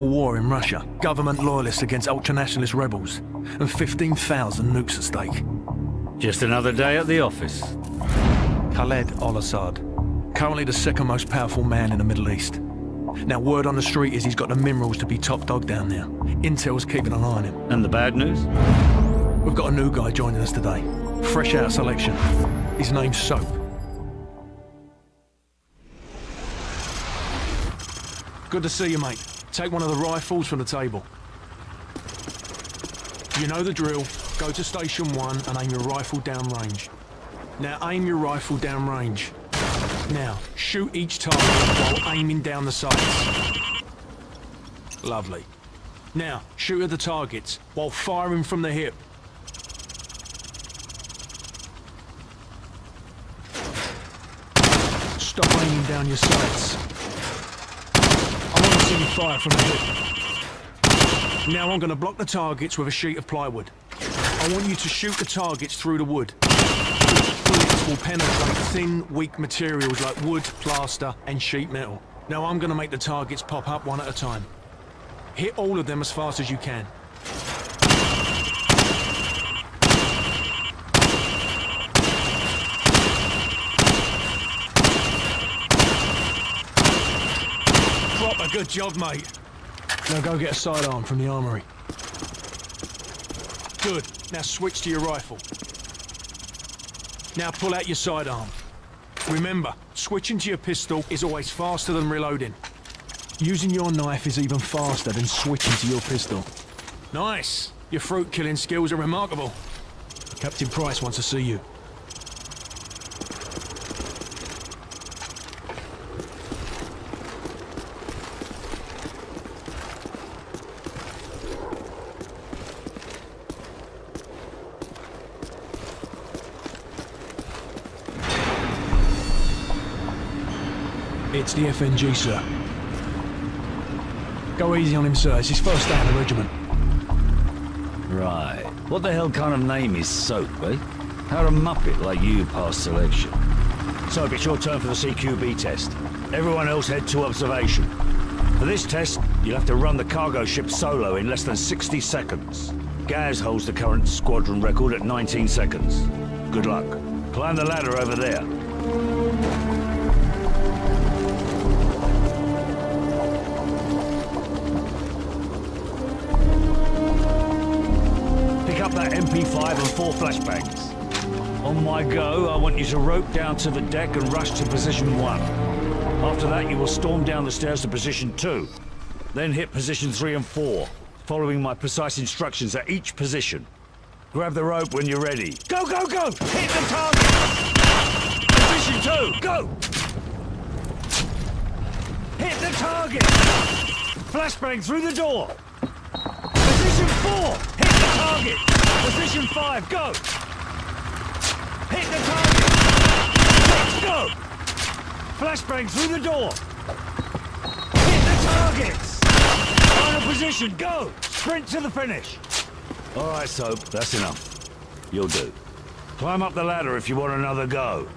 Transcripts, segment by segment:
war in Russia, government loyalists against ultranationalist rebels, and 15,000 nukes at stake. Just another day at the office. Khaled al-Assad, currently the second most powerful man in the Middle East. Now, word on the street is he's got the minerals to be top dog down there. Intel's keeping an eye on him. And the bad news? We've got a new guy joining us today. Fresh out of selection. His name's Soap. Good to see you, mate. Take one of the rifles from the table. You know the drill. Go to station one and aim your rifle down range. Now aim your rifle down range. Now, shoot each target while aiming down the sights. Lovely. Now, shoot at the targets while firing from the hip. Stop aiming down your sights. Fire from. Now I'm going to block the targets with a sheet of plywood. I want you to shoot the targets through the wood. Bullets will penetrate thin, weak materials like wood, plaster, and sheet metal. Now I'm going to make the targets pop up one at a time. Hit all of them as fast as you can. Good job, mate. Now go get a sidearm from the armory. Good. Now switch to your rifle. Now pull out your sidearm. Remember, switching to your pistol is always faster than reloading. Using your knife is even faster than switching to your pistol. Nice! Your fruit killing skills are remarkable. Captain Price wants to see you. The FNG, sir. Go easy on him, sir. It's his first day in the regiment. Right. What the hell kind of name is Soap, eh? How a muppet like you pass selection? Soap, it's your turn for the CQB test. Everyone else head to observation. For this test, you'll have to run the cargo ship solo in less than 60 seconds. Gaz holds the current squadron record at 19 seconds. Good luck. Climb the ladder over there. Up that MP5 and four flashbangs. On my go, I want you to rope down to the deck and rush to position one. After that, you will storm down the stairs to position two. Then hit position three and four, following my precise instructions at each position. Grab the rope when you're ready. Go, go, go! Hit the target! Position two, go! Hit the target! Flashbang through the door! Position four, target! Position five, go! Hit the target! Let's go! Flashbang through the door! Hit the targets! Final position, go! Sprint to the finish! All right, Soap, that's enough. You'll do. Climb up the ladder if you want another go.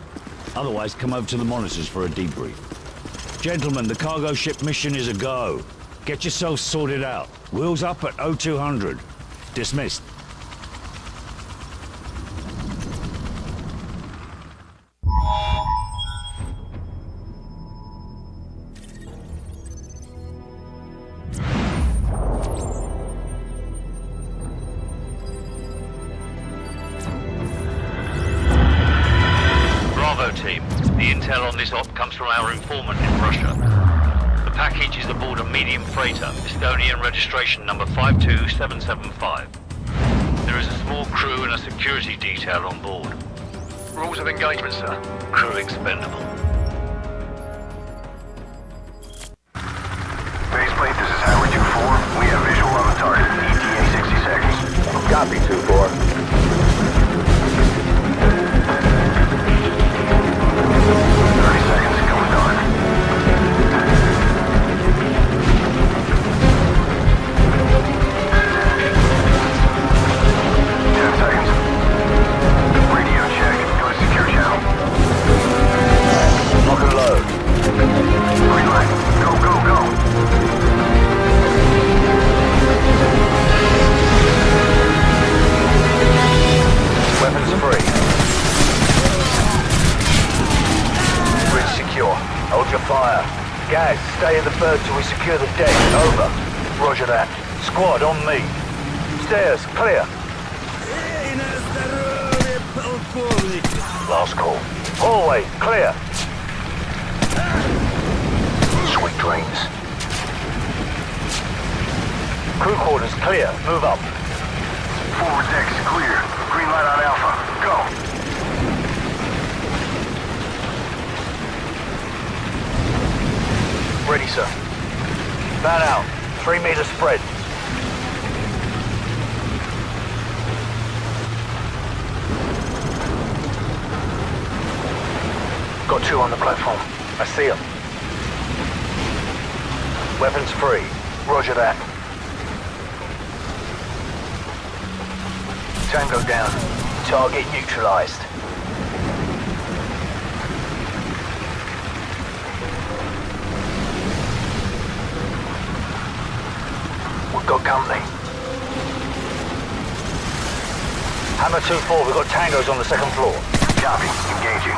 Otherwise, come over to the monitors for a debrief. Gentlemen, the cargo ship mission is a go. Get yourselves sorted out. Wheels up at 0200. Dismissed. Bravo team. The intel on this op comes from our informant in Russia. The package is aboard a medium freighter, Estonian registration number 52775. There is a small crew and a security detail on board. Rules of engagement, sir. Crew expendable. Baseplate, this is Hammer 2-4. We have visual on the target. ETA 60 seconds. Copy, 2-4. Stay at the bird till we secure the deck. Over. Roger that. Squad on me. Stairs, clear. Last call. Hallway, clear. Sweet dreams. Crew quarters clear. Move up. Forward deck's clear. Green light on Alpha. Go. Ready, sir. Man out. Three meter spread. Got two on the platform. I see them. Weapons free. Roger that. Tango down. Target neutralized. We've got company. Hammer 2-4, we've got tangos on the second floor. Copy. Engaging.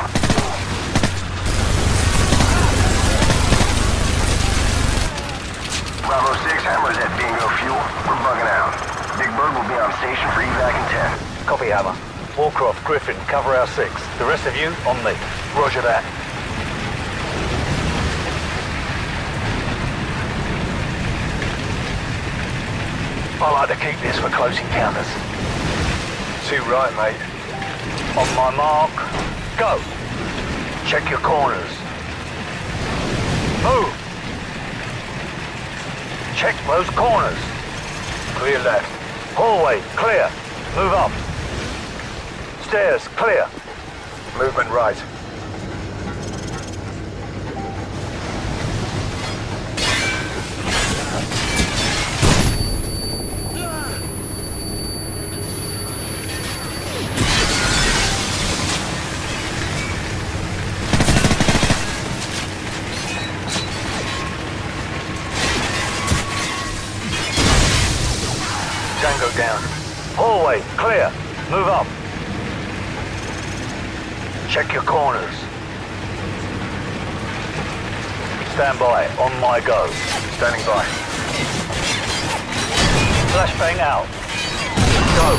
Bravo 6, Hammer's at Bingo Fuel. We're bugging out. Big Bird will be on station for evac in 10. Copy, Hammer. Wallcroft, Griffen, cover our six. The rest of you, on me. Roger that. I like to keep this for close encounters. Too right, mate. On my mark, go. Check your corners. Move. Check those corners. Clear left. Hallway, clear. Move up. Stairs, clear. Movement right. My go. Standing by. Flashbang out. Go.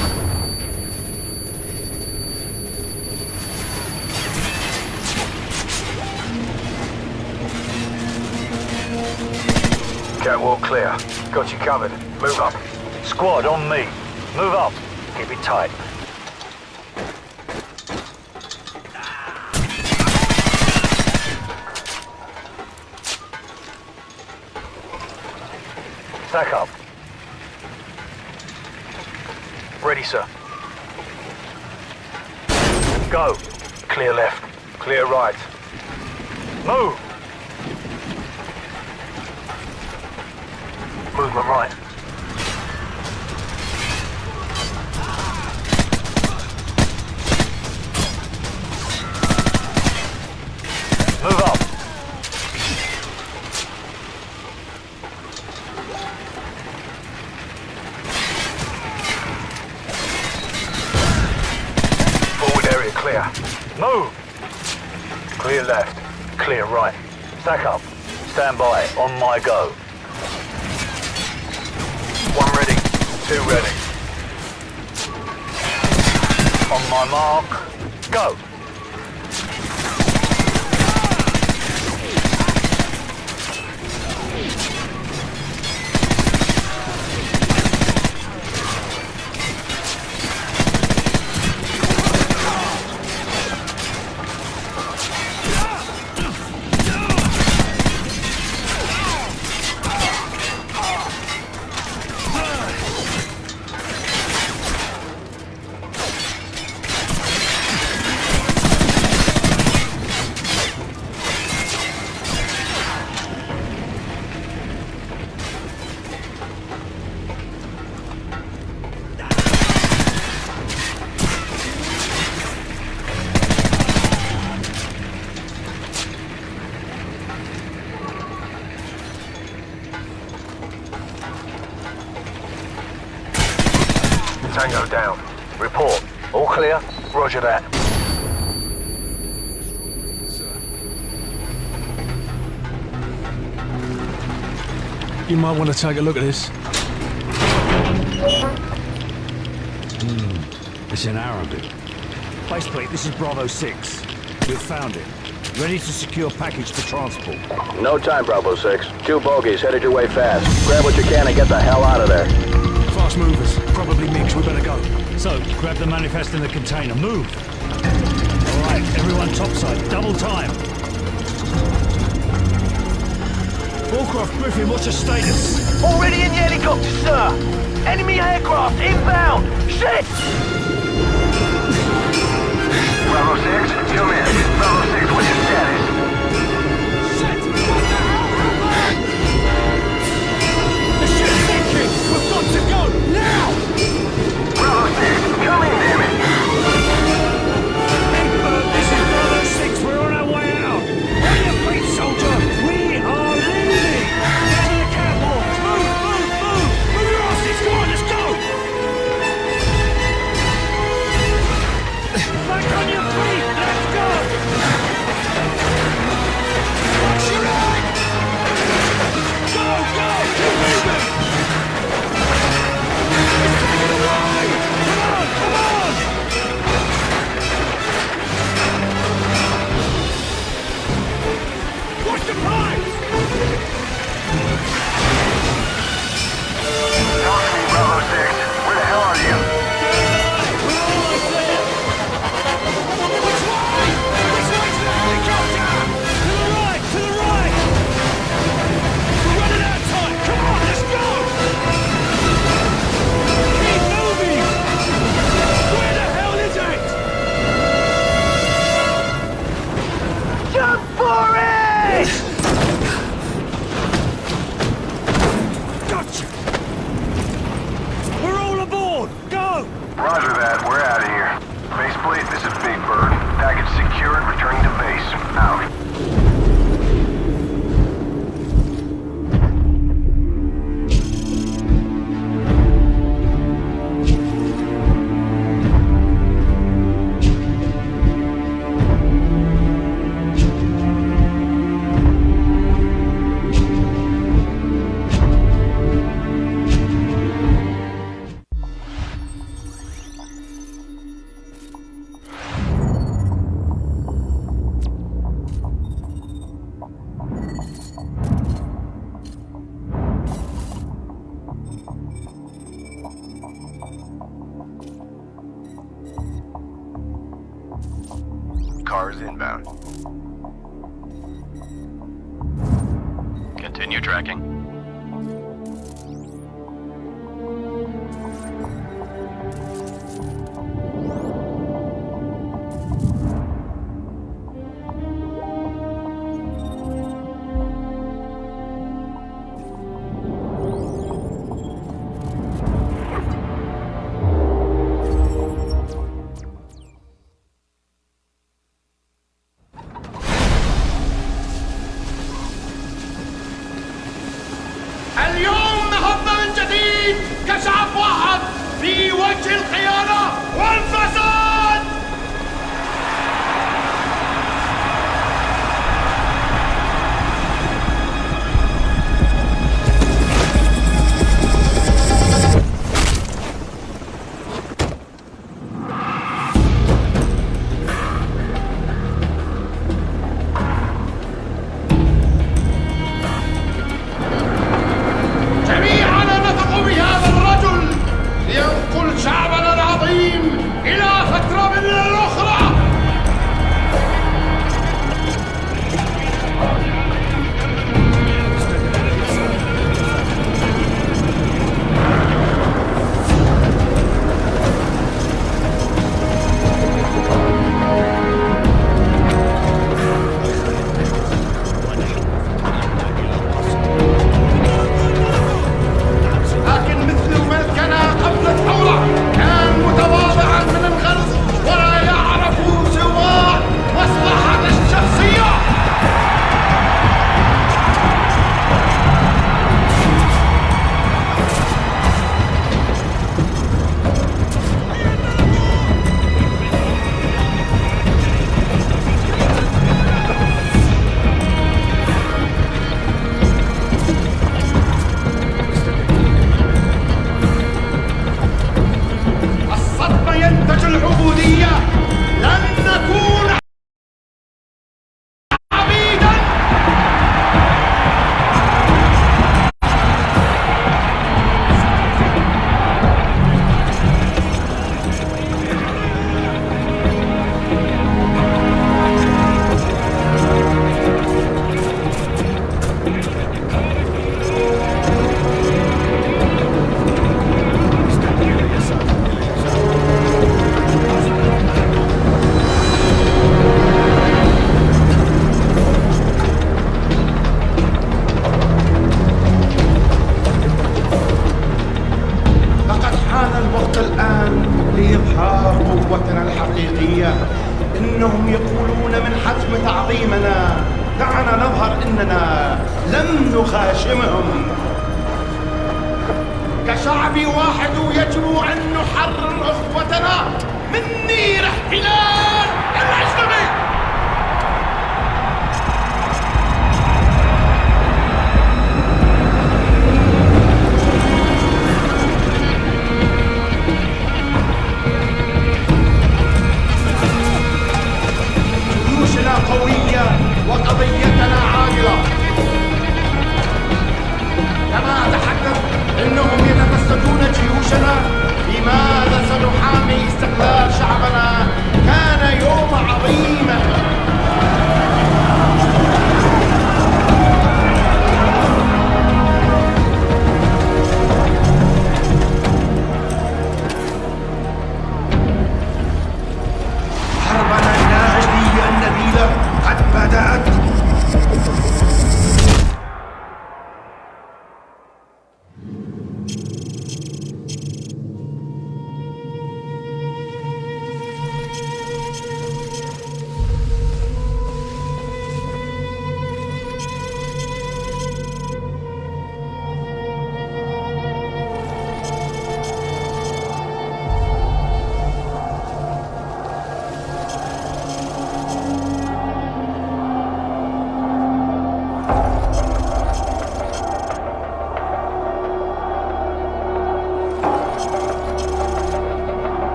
Catwalk clear. Got you covered. Move up. Squad on me. Move up. Keep it tight. Stack Tango down. Report. All clear? Roger that. You might want to take a look at this. Hmm, it's in Arabic. Baseplate, this is Bravo 6. We've found it. Ready to secure package for transport. No time, Bravo 6. Two bogies headed your way fast. Grab what you can and get the hell out of there. Fast movers. Probably MiGs. We better go. Soap, grab the manifest in the container. Move! Alright, everyone topside. Double time. Wallcroft Griffen, what's your status? Already in the helicopter, sir! Enemy aircraft inbound! Shit! Bravo 6, zoom in. Bravo 6, Roger that,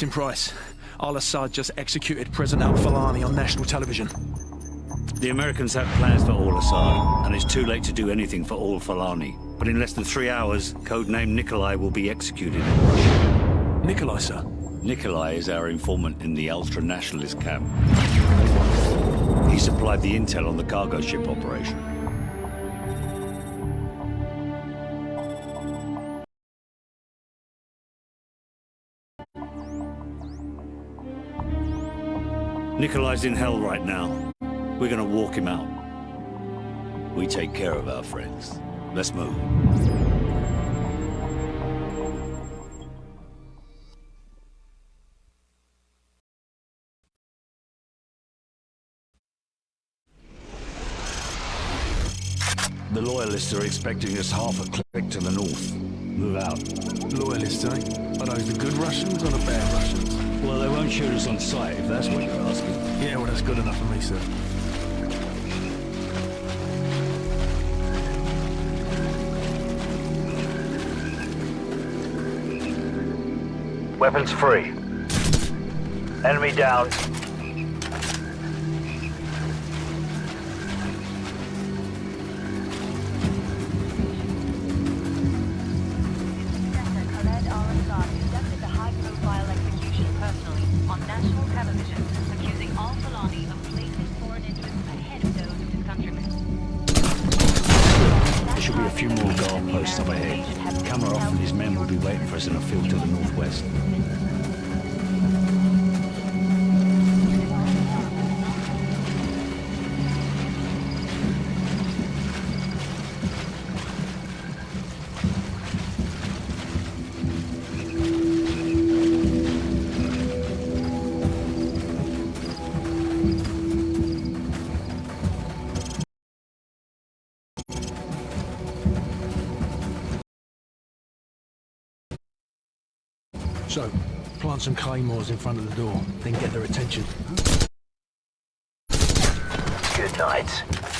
Captain Price, Al Assad just executed President Al Fulani on national television. The Americans have plans for Al Assad, and it's too late to do anything for Al Fulani. But in less than three hours, codename Nikolai will be executed in Russia. Nikolai, sir. Nikolai is our informant in the ultra-nationalist camp. He supplied the intel on the cargo ship operation. Nikolai's in hell right now. We're gonna walk him out. We take care of our friends. Let's move. The Loyalists are expecting us half a click to the north. Move out. Loyalists, eh? Are those the good Russians or the bad Russians? Well, they won't shoot us on sight, if that's what you're asking. Yeah, well, that's good enough for me, sir. Weapons free. Enemy down. Few more guard posts up ahead. Kamarov and his men will be waiting for us in a field to the northwest. Plant some claymores in front of the door, then get their attention. Good night.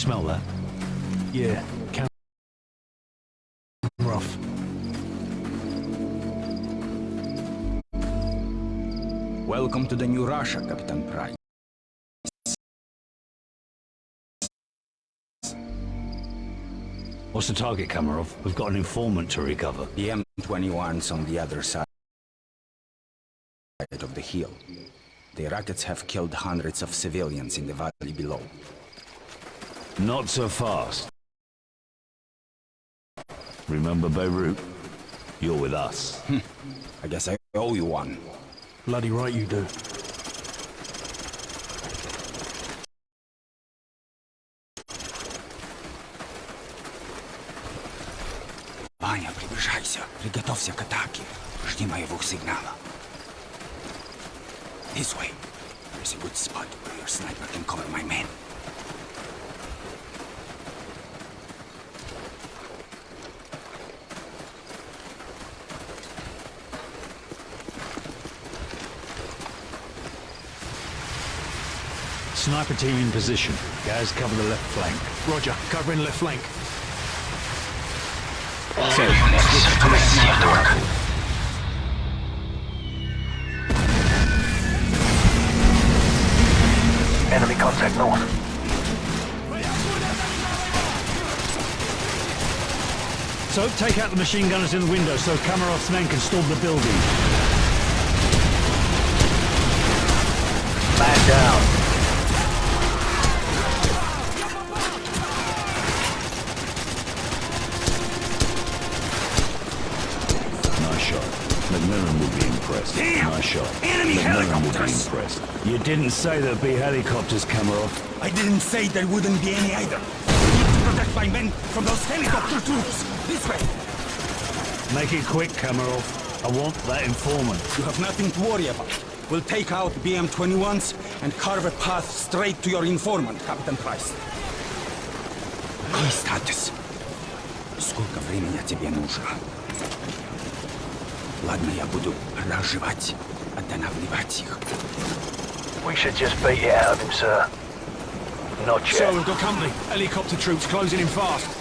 Smell that? Yeah, camera off. Welcome to the new Russia, Captain Price. What's the target, Kamarov? We've got an informant to recover. The M21's on the other side of the hill. The rockets have killed hundreds of civilians in the valley below. Not so fast. Remember Beirut? You're with us. I guess I owe you one. Bloody right you do. Ваня, приближайся. Приготовься к атаке. Жди моего сигнала. This way. There's a good spot where your sniper can cover my men. Sniper team in position. Guys cover the left flank. Roger, covering left flank. Enemy contact north. Soap, take out the machine gunners in the window so Kamarov's men can storm the building. didn't say there'd be helicopters, Kamarov. I didn't say there wouldn't be any either. We need to protect my men from those helicopter troops. This way. Make it quick, Kamarov. I want that informant. You have nothing to worry about. We'll take out BM-21s and carve a path straight to your informant, Captain Price. Какой статус? Сколько времени тебе нужно? Ладно, я буду разжевать, останавливать их. We should just beat it out of him, sir. Not yet. So we've got company. Helicopter troops closing in fast.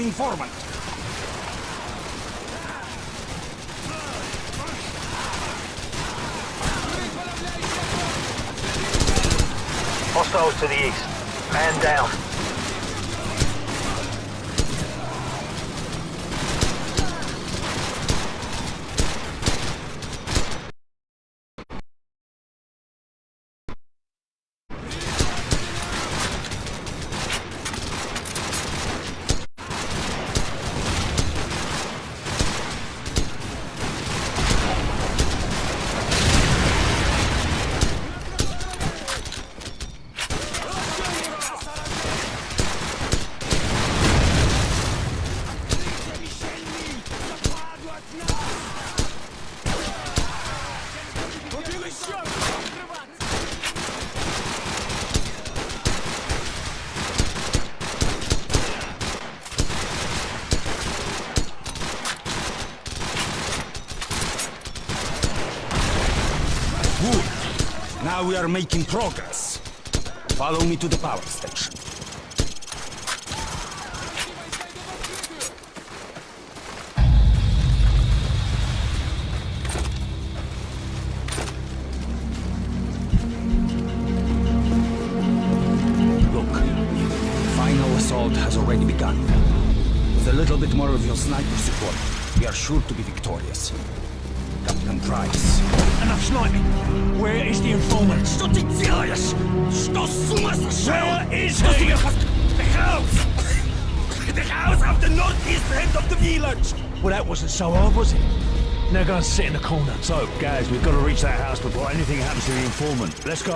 Informant. Hostiles to the east. Man down. Are making progress. Follow me to the power station. Well, that wasn't so hard, was it? Now go and sit in the corner. So, guys, we've got to reach that house before anything happens to the informant. Let's go.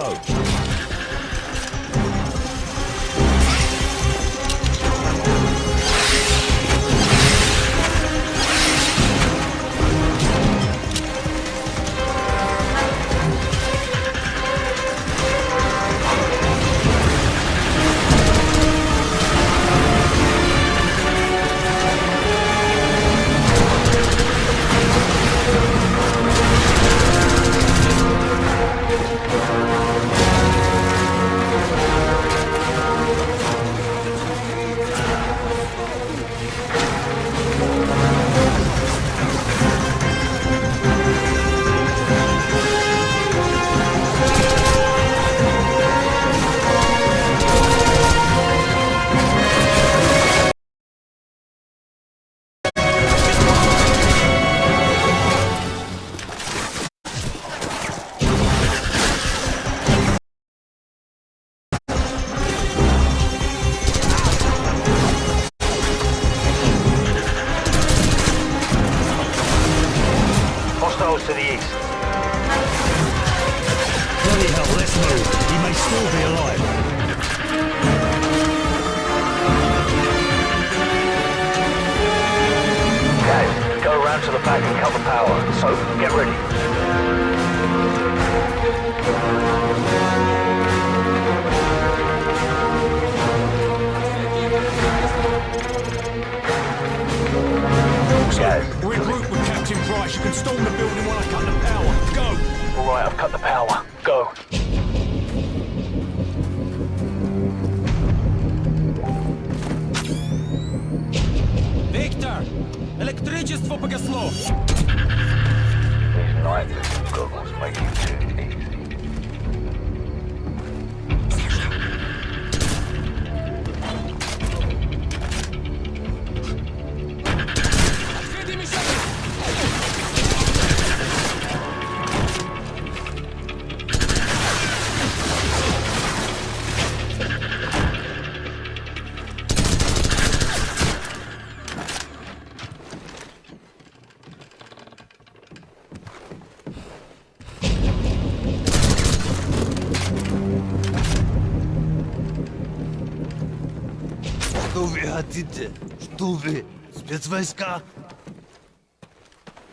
вы хотите? Что вы? Спецвойска?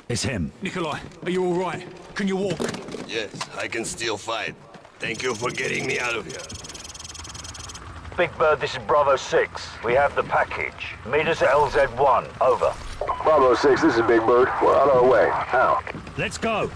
It's him. Nikolai, are you all right? Can you walk? Yes, I can still fight. Thank you for getting me out of here. Big Bird, this is Bravo 6. We have the package. Meet us at LZ1. Over. Bravo 6, this is Big Bird. We're on our way. Now. Let's go.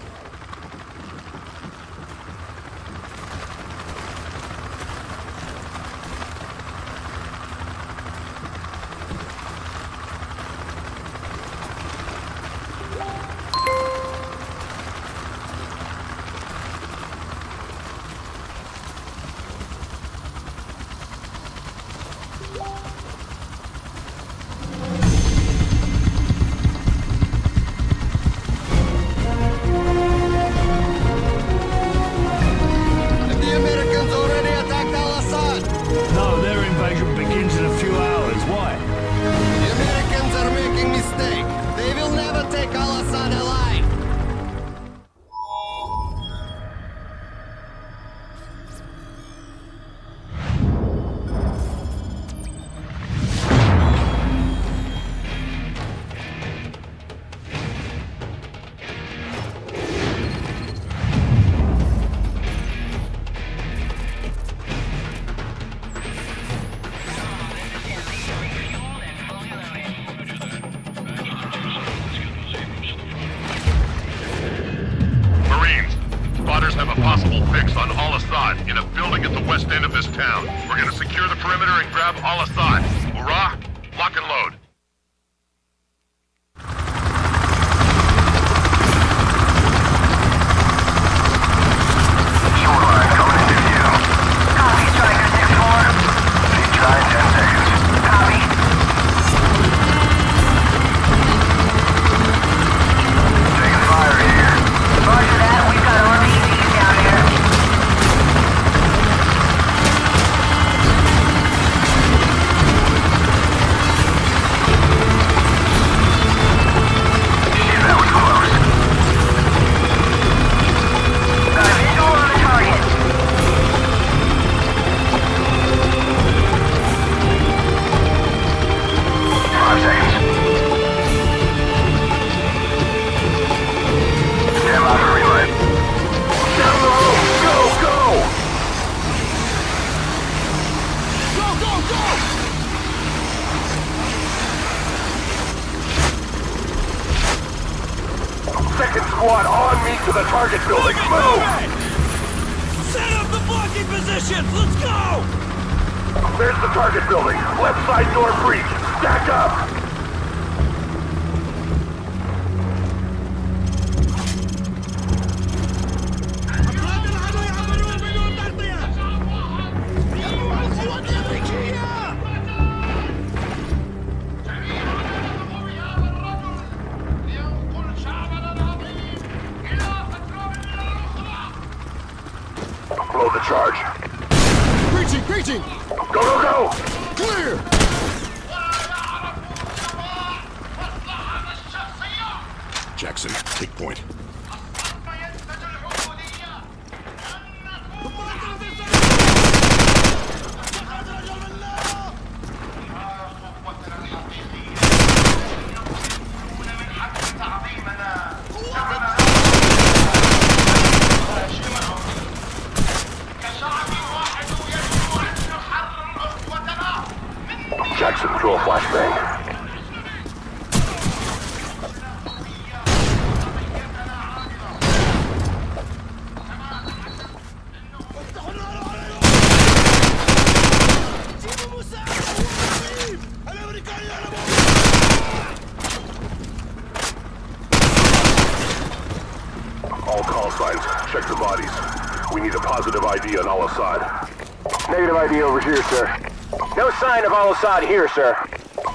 Al-Assad here, sir.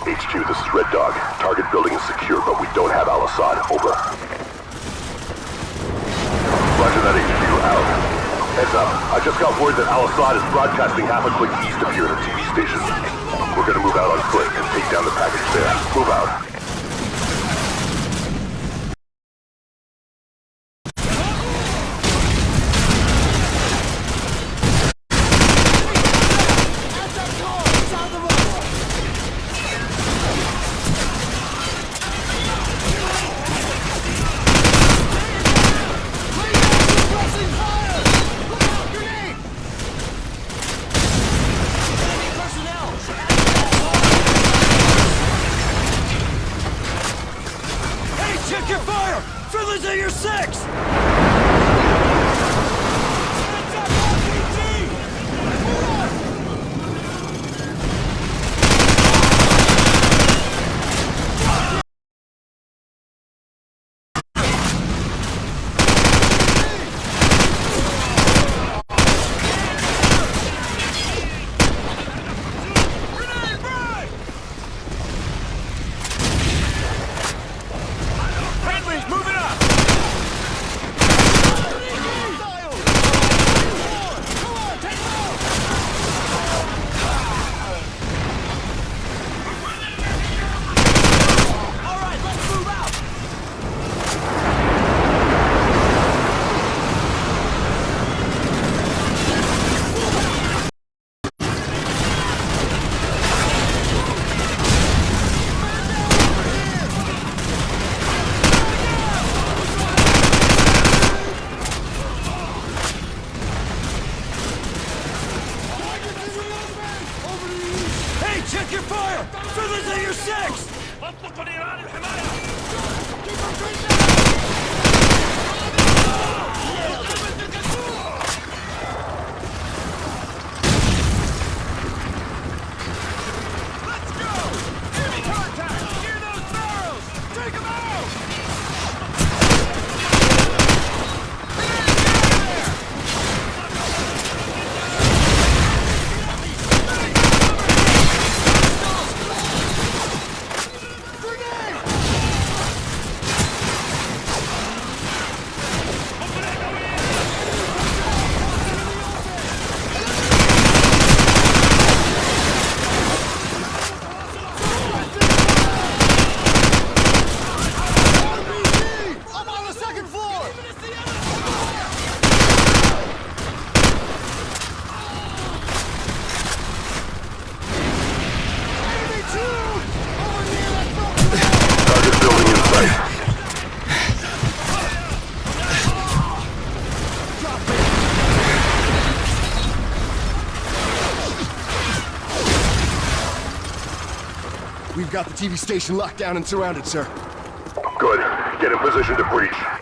HQ, this is Red Dog. Target building is secure, but we don't have Al-Assad. Over. Roger that, HQ. Out. Heads up. I just got word that Al-Assad is broadcasting half a click east of here at a TV station. We're gonna move out on foot and take down the package there. Move out. We've got the TV station locked down and surrounded, sir. Good. Get in position to breach.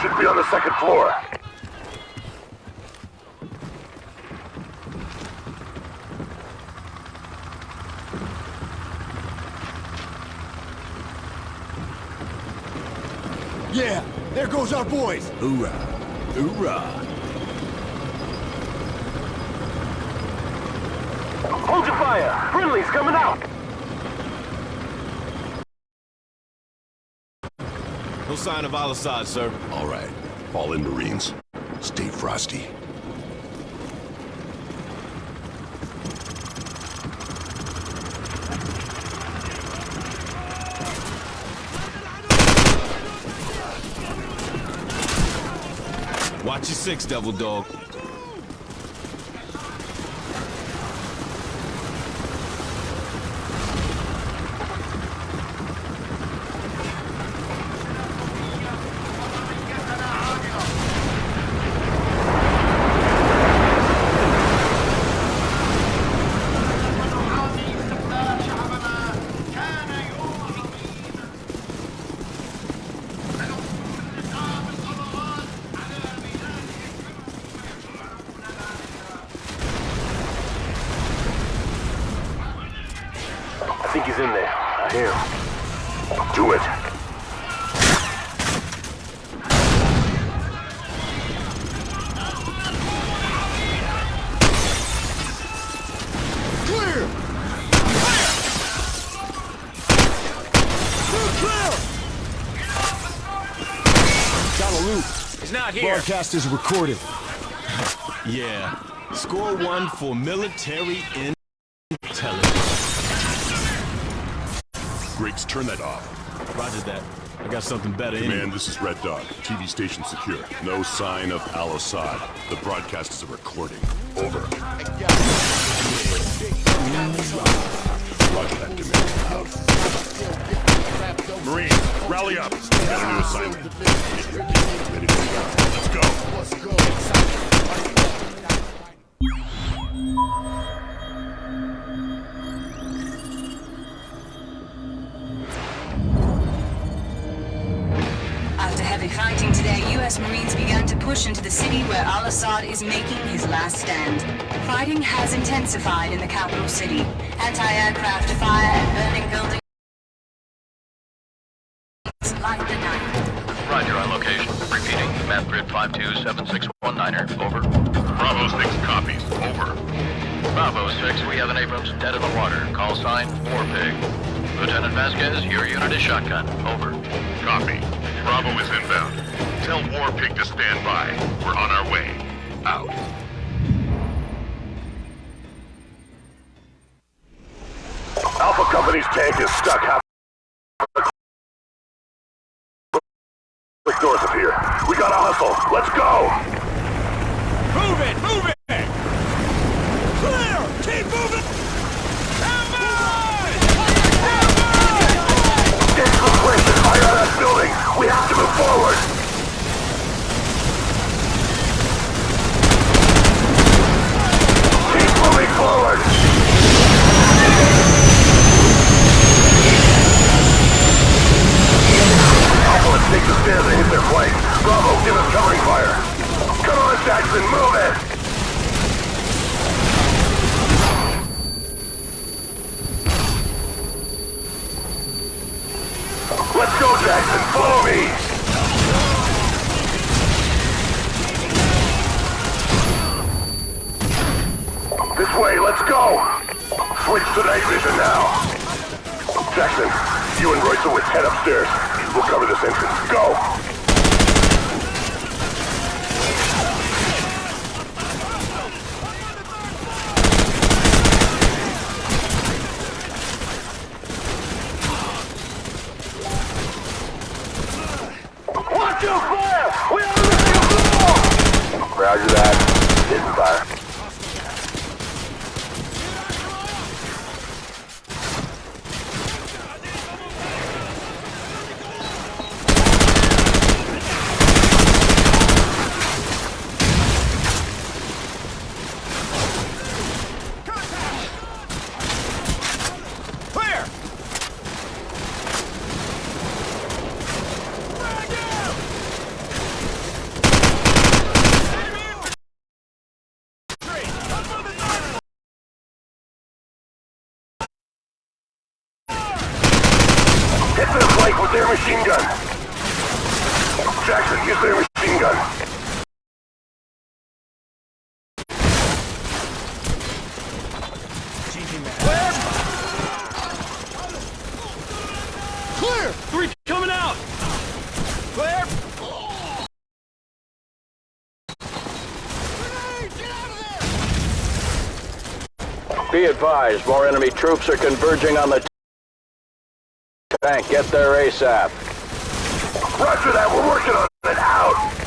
Should be on the second floor. Yeah, there goes our boys. Hoorah! Hoorah! Hold your fire! Friendly's coming out! No sign of Al-Assad, sir. All right. All in, Marines. Stay frosty. Watch your six, Devil Dog. He's not Broadcast is recorded. Yeah. Score one for military intelligence. Griggs, turn that off. Roger that. I got something better in Command, this is Red Dog. TV station secure. No sign of Al-Assad. The broadcast is a recording. Over. Roger that, Command. Out. Marines, rally up. Got a new assignment. Fighting has intensified in the capital city. Anti-aircraft fire and burning buildings their machine gun. Jackson, use their machine gun. Clear! Clear! Three coming out! Clear! Be advised, more enemy troops are converging on the Bank, get there ASAP. Roger that, we're working on it, out!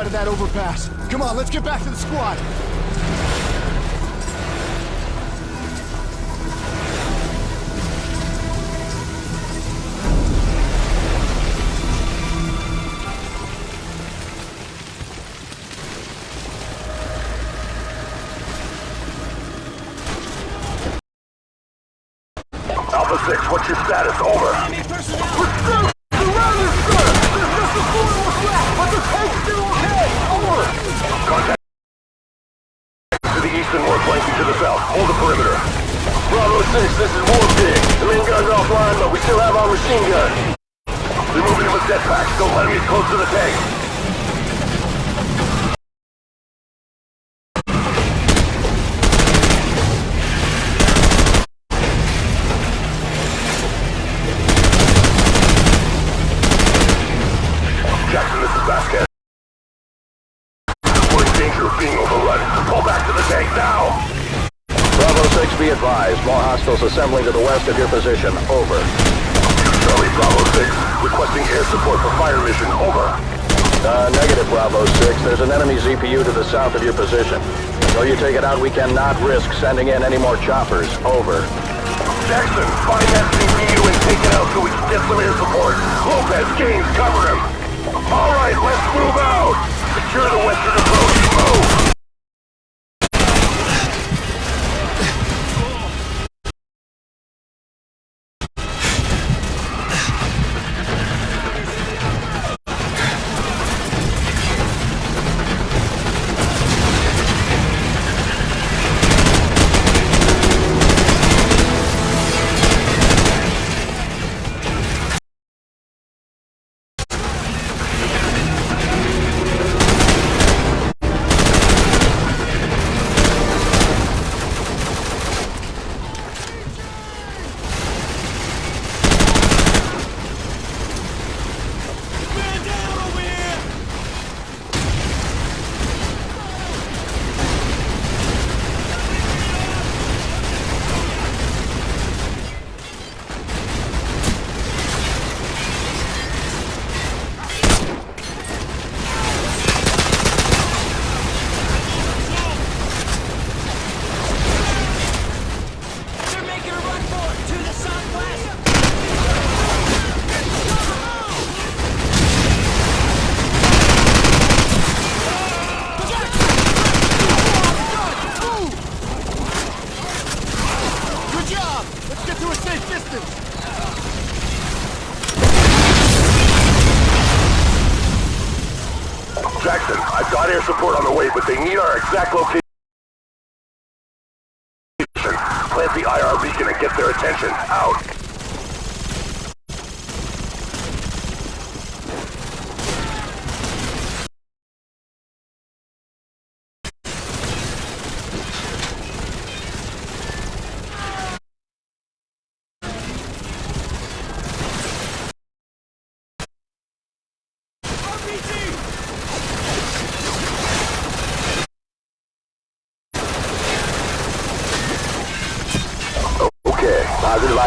side of that overpass. Come on, let's get back to the squad. Over. Uh, negative, Bravo 6. There's an enemy ZPU to the south of your position. Until you take it out, we cannot risk sending in any more choppers. Over. Jackson, find that ZPU and take it out so we can support. Lopez, James, cover him. All right, let's move out. Secure the western approach. Move!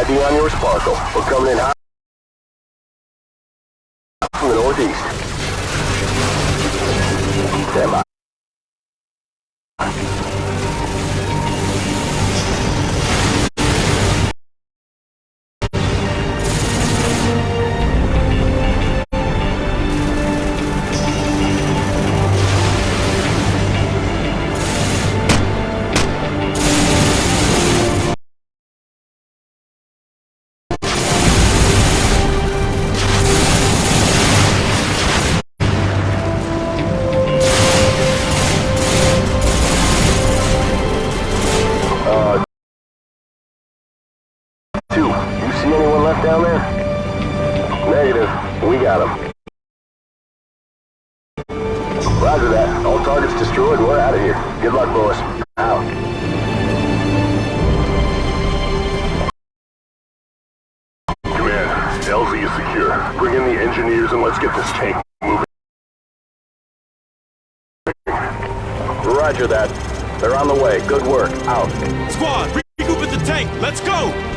ID on your Sparkle. We're coming in hot from the northeast. Roger that. They're on the way. Good work. Out. Squad, regroup at the tank. Let's go!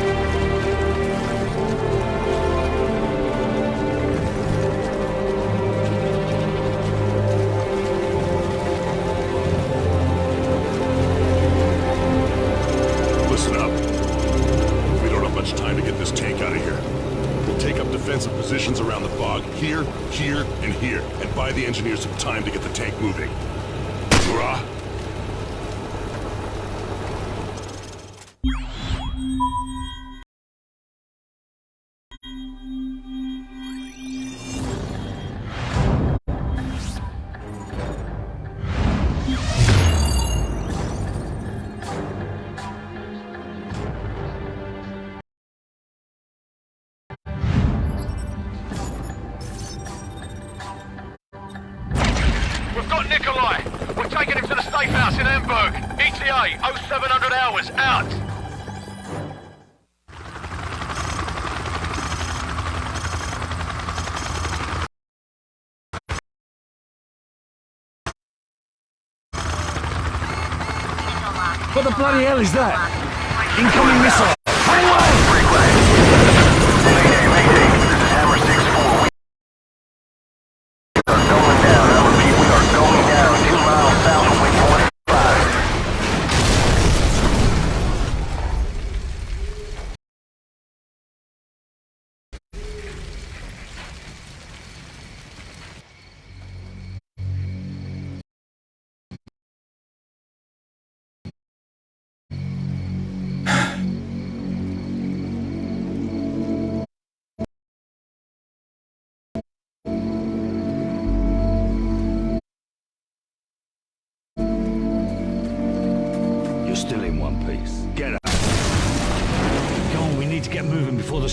Hell is that?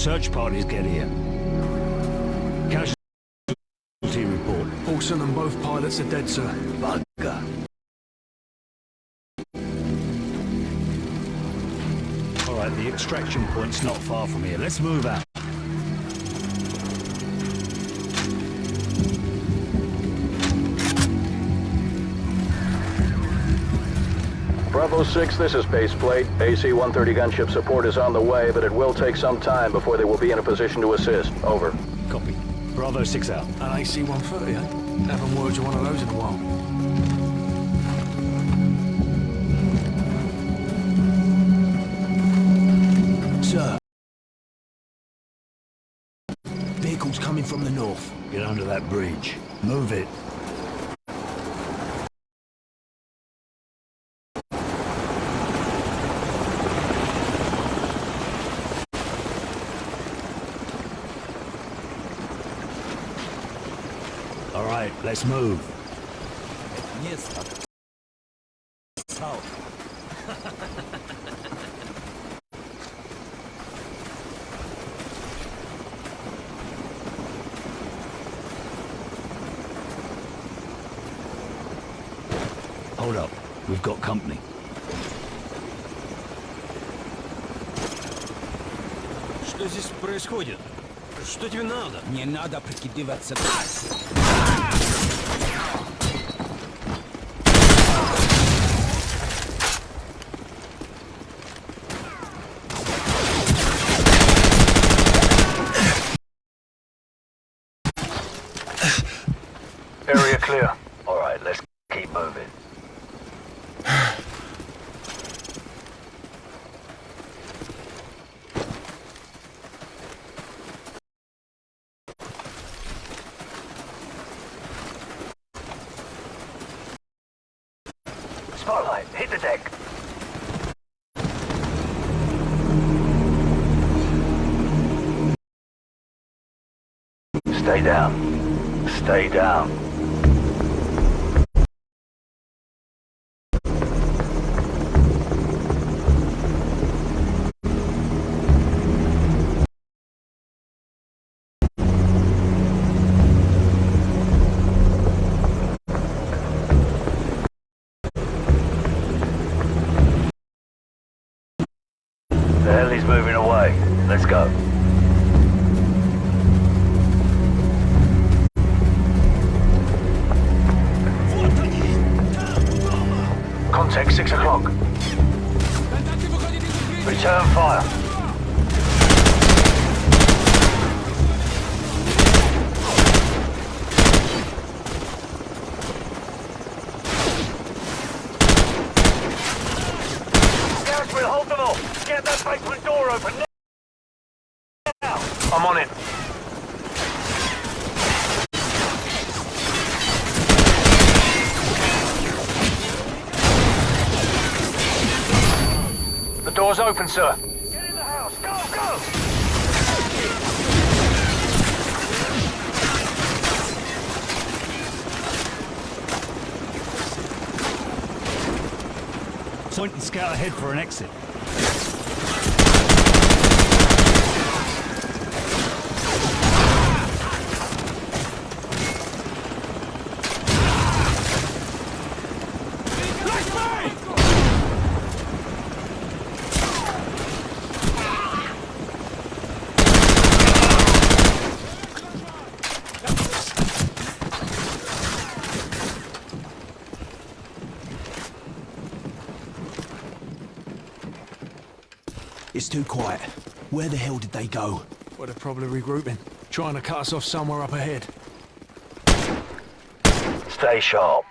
Search parties get here. Casualty report. Olsen and both pilots are dead, sir. Bugger. All right, the extraction point's not far from here. Let's move out. Bravo 6, this is Baseplate. AC-130 gunship support is on the way, but it will take some time before they will be in a position to assist. Over. Copy. Bravo 6 out. An AC-130, eh? Haven't worked with one of those in a while. Sir. Vehicles coming from the north. Get under that bridge. Move it. Let's move. Hold up. We've got company. Что здесь происходит? Что тебе надо? Не надо прикидываться. Stay down. Stay down. It's too quiet. Where the hell did they go? Well, they're probably regrouping. Trying to cut us off somewhere up ahead. Stay sharp.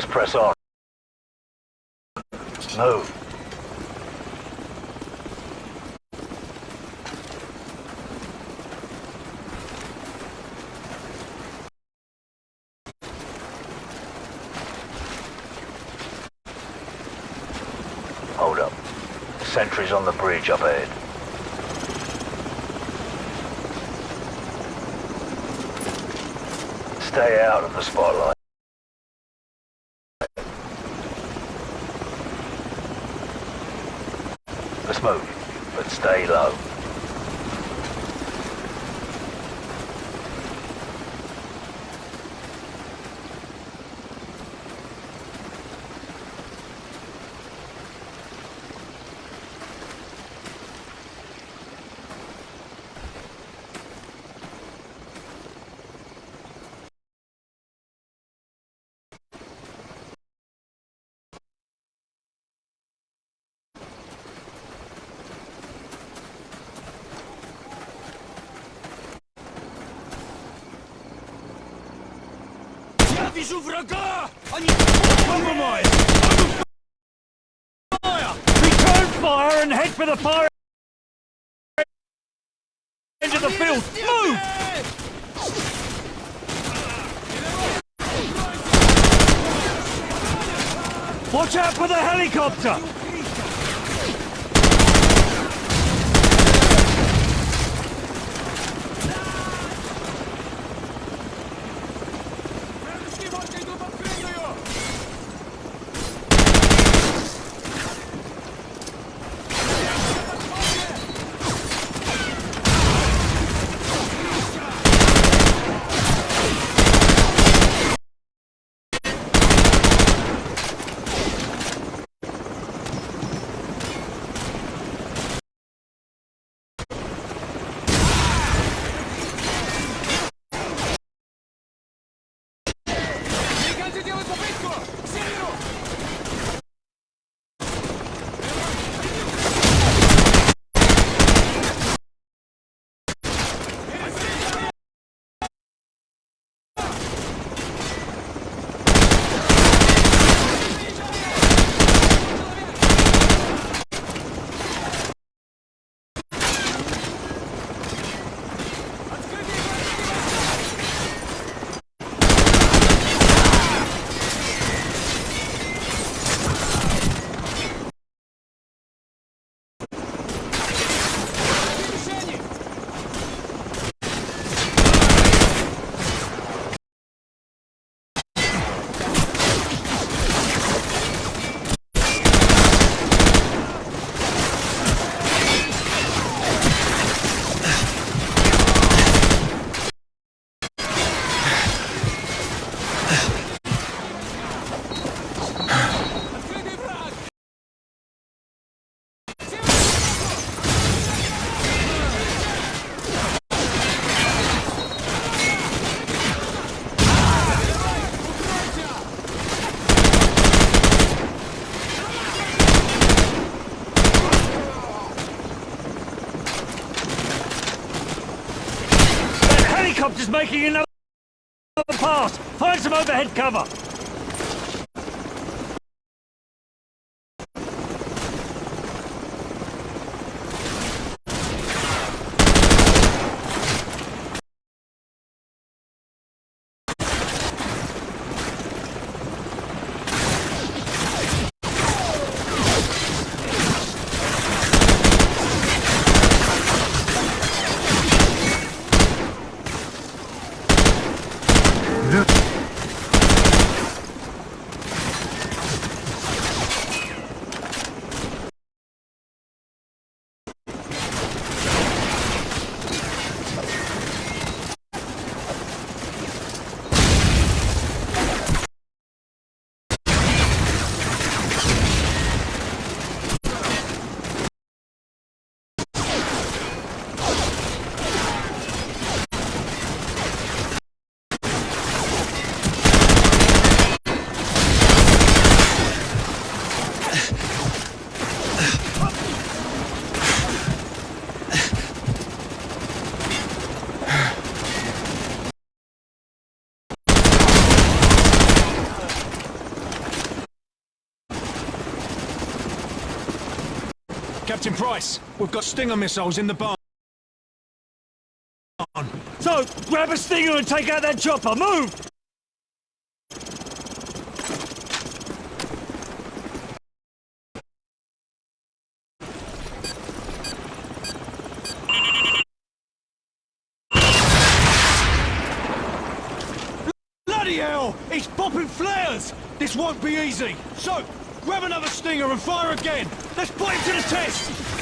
Let's press on. Move. Hold up. Sentries on the bridge up ahead. Stay out of the spotlight. вижу врага! Они... Compromise! Open fire! Return fire and head for the fire end of the field! Move! Watch out for the helicopter! Overhead cover! Captain Price, we've got Stinger missiles in the barn. So, grab a stinger and take out that chopper! Move! Bloody hell! He's popping flares! This won't be easy. So, grab another Stinger and fire again. Let's put him to the test!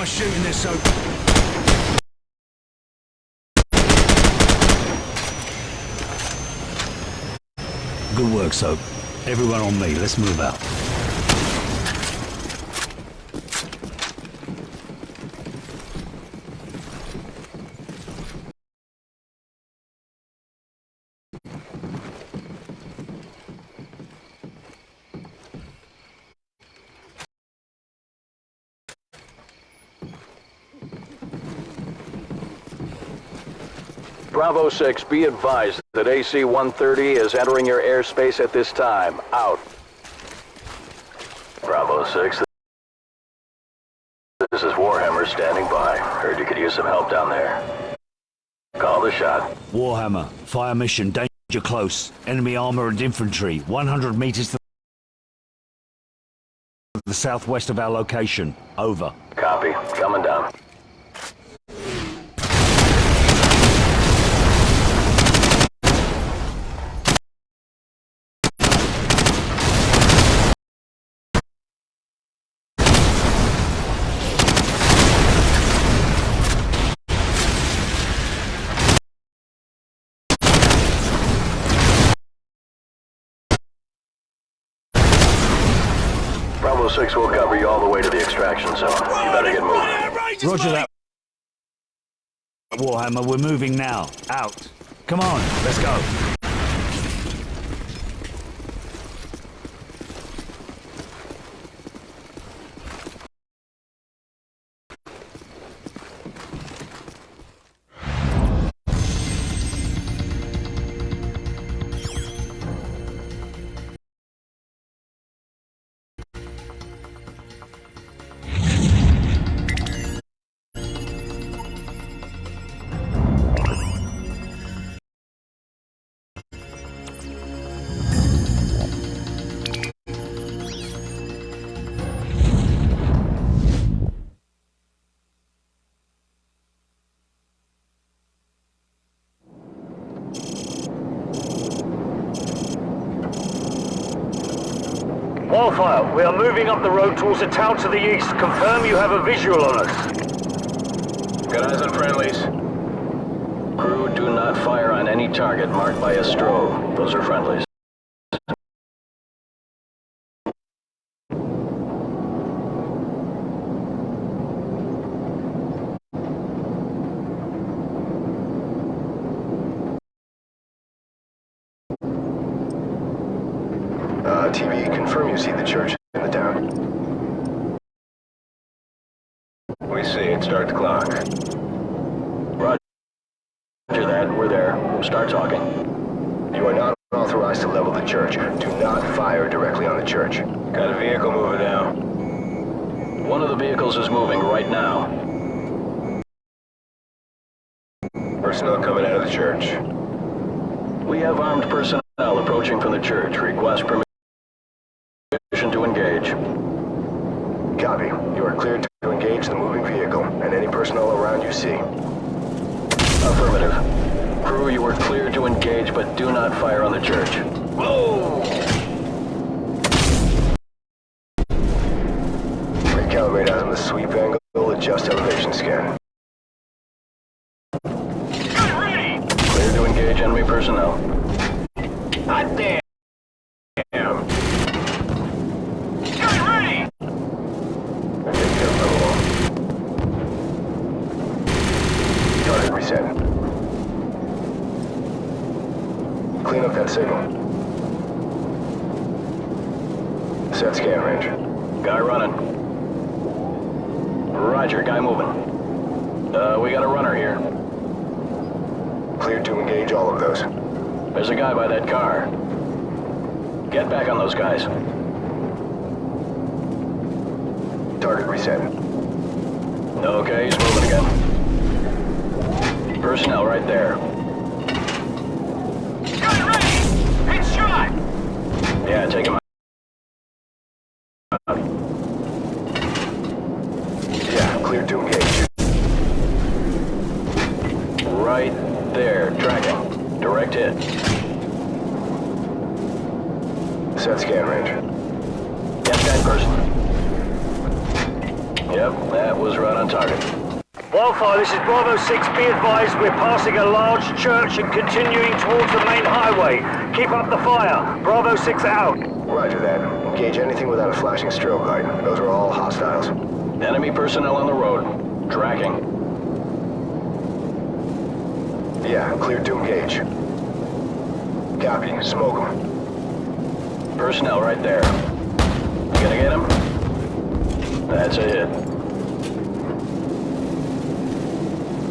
nice shooting this so... Good work, Soap. Everyone on me, let's move out. Bravo 6, be advised that AC-130 is entering your airspace at this time. Out. Bravo 6, this is Warhammer standing by. Heard you could use some help down there. Call the shot. Warhammer, fire mission, danger close. Enemy armor and infantry, 100 meters to the southwest of our location. Over. Copy. Coming down. 6 will cover you all the way to the extraction zone. You better get moving. Roger that. Warhammer, we're moving now. Out. Come on, let's go. We are moving up the road towards a town to the east. Confirm you have a visual on us. Got eyes on friendlies. Crew, do not fire on any target marked by a strobe. Those are friendlies. Bravo 6. Be advised, we're passing a large church and continuing towards the main highway. Keep up the fire. Bravo 6 out. Roger that. Engage anything without a flashing strobe light. Those are all hostiles. Enemy personnel on the road. Tracking. Yeah, clear to engage. Copy. Smoke them. Personnel right there. You gonna get him? That's a hit.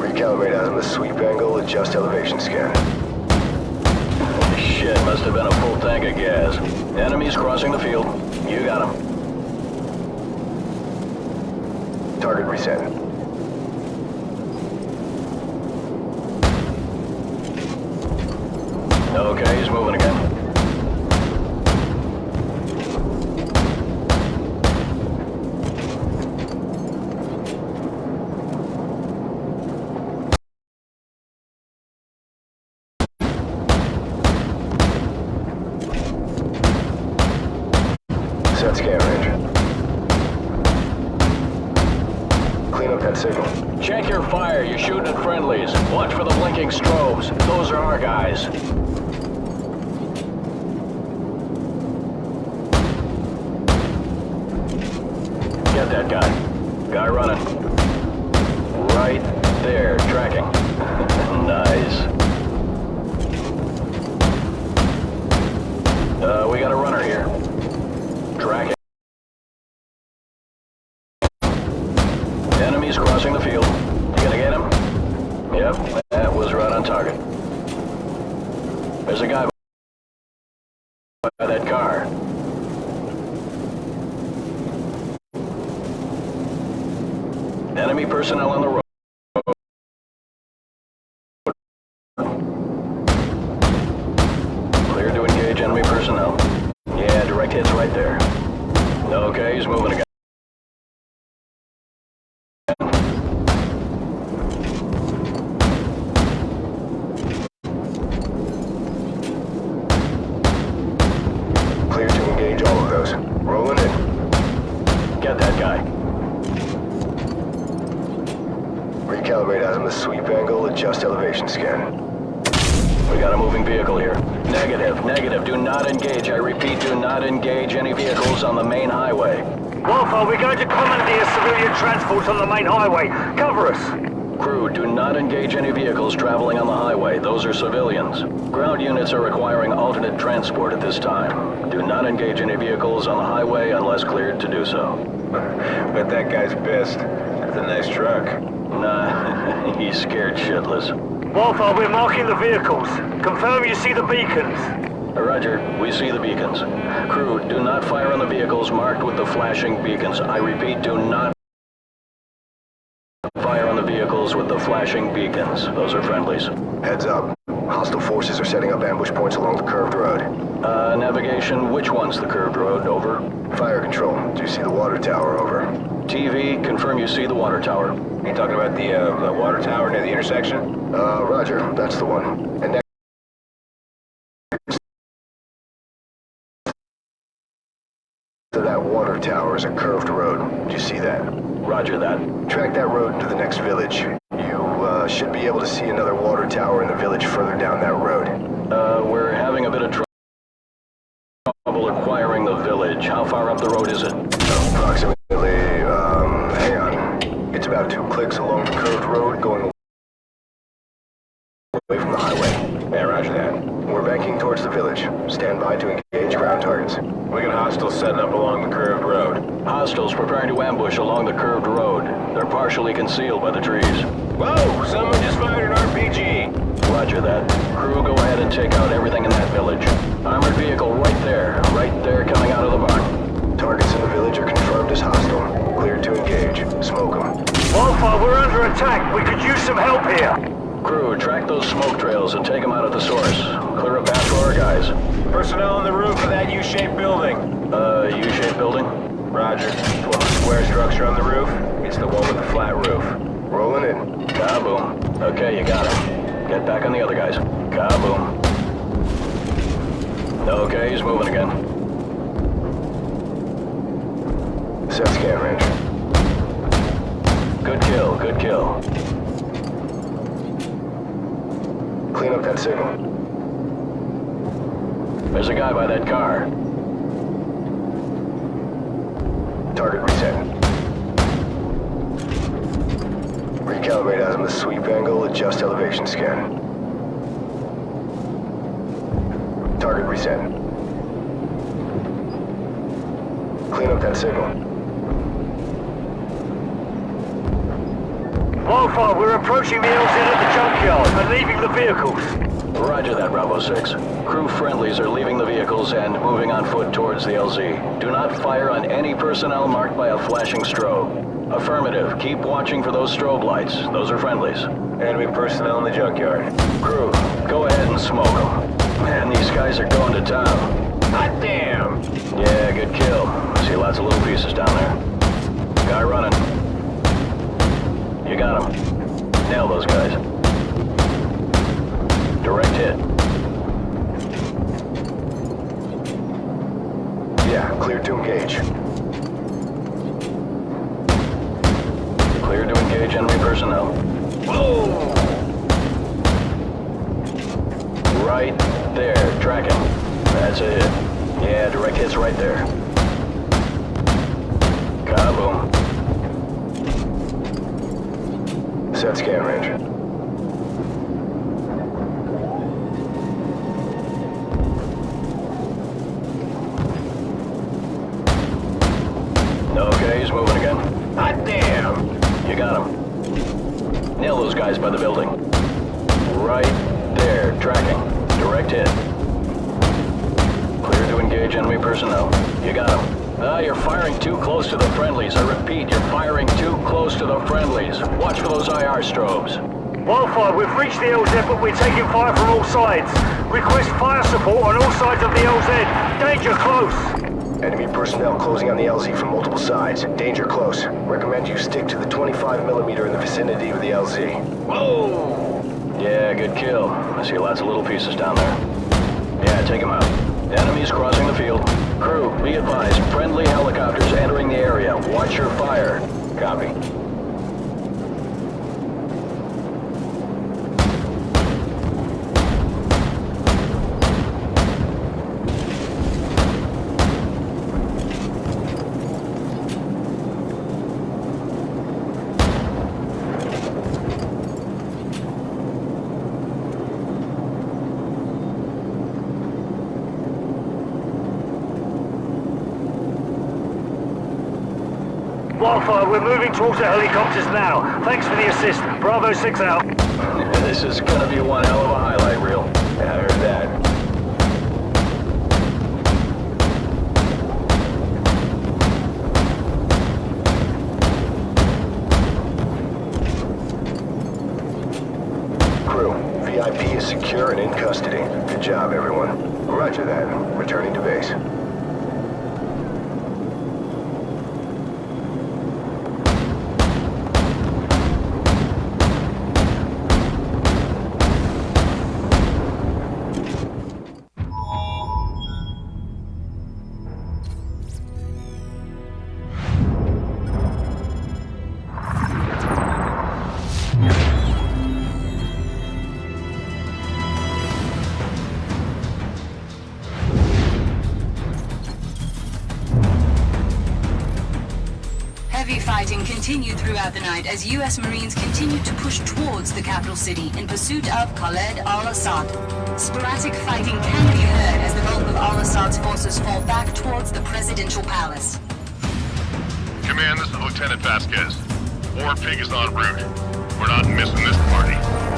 Recalibrate azimuth sweep angle, adjust elevation scan. Holy shit, must have been a full tank of gas. Enemies crossing the field. You got him. Target reset. Enemy personnel on the road. Clear to engage enemy personnel. Yeah, direct hits right there. Okay, he's moving again. Clear to engage all of those. Rolling in. Get that guy. Recalibrate azimuth sweep angle, adjust elevation scan. We got a moving vehicle here. Negative, negative. Do not engage. I repeat, do not engage any vehicles on the main highway. Wildfire, we're going to commandeer civilian transport on the main highway. Cover us. Crew, do not engage any vehicles traveling on the highway. Those are civilians. Ground units are requiring alternate transport at this time. Do not engage any vehicles on the highway unless cleared to do so. Bet that guy's pissed. That's a nice truck. Nah, he's scared shitless. Wildfire, we're marking the vehicles. Confirm you see the beacons. Roger, we see the beacons. Crew, do not fire on the vehicles marked with the flashing beacons. I repeat, do not fire on the vehicles with the flashing beacons. Those are friendlies. Heads up. Hostile forces are setting up ambush points along the curved road. Uh, navigation, which one's the curved road? Over. Fire control. Do you see the water tower? Over. TV, confirm you see the water tower. You talking about the, uh, the water tower near the intersection? Uh, roger. That's the one. And is a curved road. Do you see that? Roger that. Track that road into the next village. You, uh, should be able to see another water tower in the village further down that road. Uh, we're having a bit of trouble acquiring the village. How far up the road is it? Approximately, um, hang on. It's about two clicks along the curved road going away from the highway. Yeah, roger that. We're banking towards the village. Stand by to engage ground targets. We got hostiles setting up along the curved road. Hostiles preparing to ambush along the curved road. They're partially concealed by the trees. Whoa! Someone just fired an RPG! Roger that. Crew, go ahead and take out everything in that village. Armored vehicle right there. Right there coming out of the barn. Targets in the village are confirmed as hostile. Cleared to engage. Smoke them. Wildfire, we're under attack. We could use some help here. Crew, track those smoke trails and take them out at the source. Clear a path for our guys. Personnel on the roof of that U-shaped building. Uh, U-shaped building? Roger. Well, square structure on the roof. It's the one with the flat roof. Rolling in. Kaboom. Okay, you got him. Get back on the other guys. Kaboom. Okay, he's moving again. Set scan range. Good kill, good Good kill. Clean up that signal. There's a guy by that car. Target reset. Recalibrate azimuth sweep angle, adjust elevation scan. Target reset. Clean up that signal. Wildfire, we're approaching the LZ at the junkyard and leaving the vehicles. Roger that, Bravo 6. Crew friendlies are leaving the vehicles and moving on foot towards the LZ. Do not fire on any personnel marked by a flashing strobe. Affirmative. Keep watching for those strobe lights. Those are friendlies. Enemy personnel in the junkyard. Crew, go ahead and smoke them. Man, these guys are going to town. Hot damn! Yeah, good kill. See lots of little pieces down there. Guy running. You got him. Nail those guys. Direct hit. Yeah, clear to engage. Clear to engage enemy personnel. Whoa! Right there, tracking. That's a hit. Yeah, direct hit's right there. Kaboom. Set scan range. Okay, he's moving again. Hot damn! You got him. Nail those guys by the building. Right there, tracking. Direct hit. Clear to engage enemy personnel. You got him. Ah, you're firing too close to the friendlies. I repeat, you're firing too close to the friendlies. Watch for those IR strobes. Wildfire, we've reached the LZ, but we're taking fire from all sides. Request fire support on all sides of the LZ. Danger close. Enemy personnel closing on the LZ from multiple sides. Danger close. Recommend you stick to the 25 millimeter in the vicinity of the LZ. Whoa! Yeah, good kill. I see lots of little pieces down there. Yeah, take them out. Enemies crossing the field. Crew, be advised, friendly helicopters entering the area. Watch your fire. Copy. Wildfire, we're moving towards the helicopters now. Thanks for the assist. Bravo 6 out. This is gonna be one hell of a highlight reel. Yeah, I heard that. Crew, VIP is secure and in custody. Good job, everyone. Roger that. Returning to base. As U.S. Marines continued to push towards the capital city in pursuit of Khaled al-Assad. Sporadic fighting can be heard as the bulk of al-Assad's forces fall back towards the presidential palace. Command, this is Lieutenant Vasquez. War Pig is en route. We're not missing this party.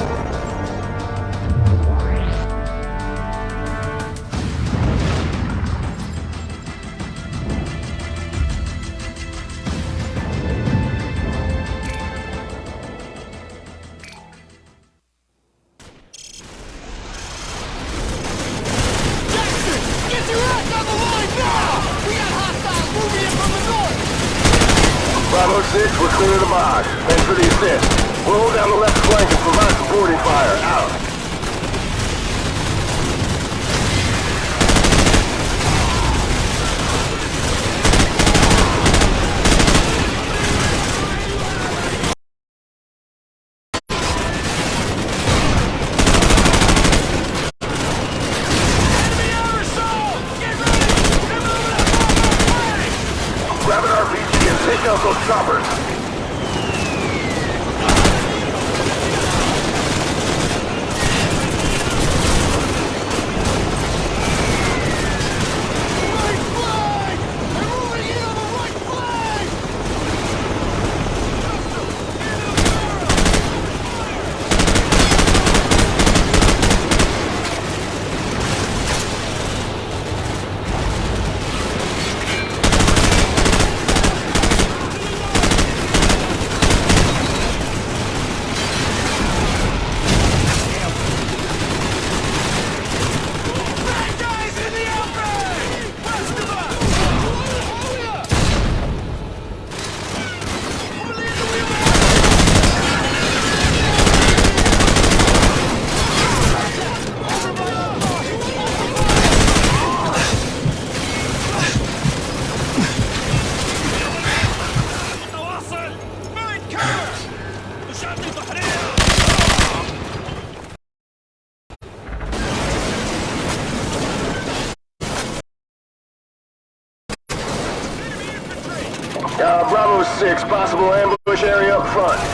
Possible ambush area up front.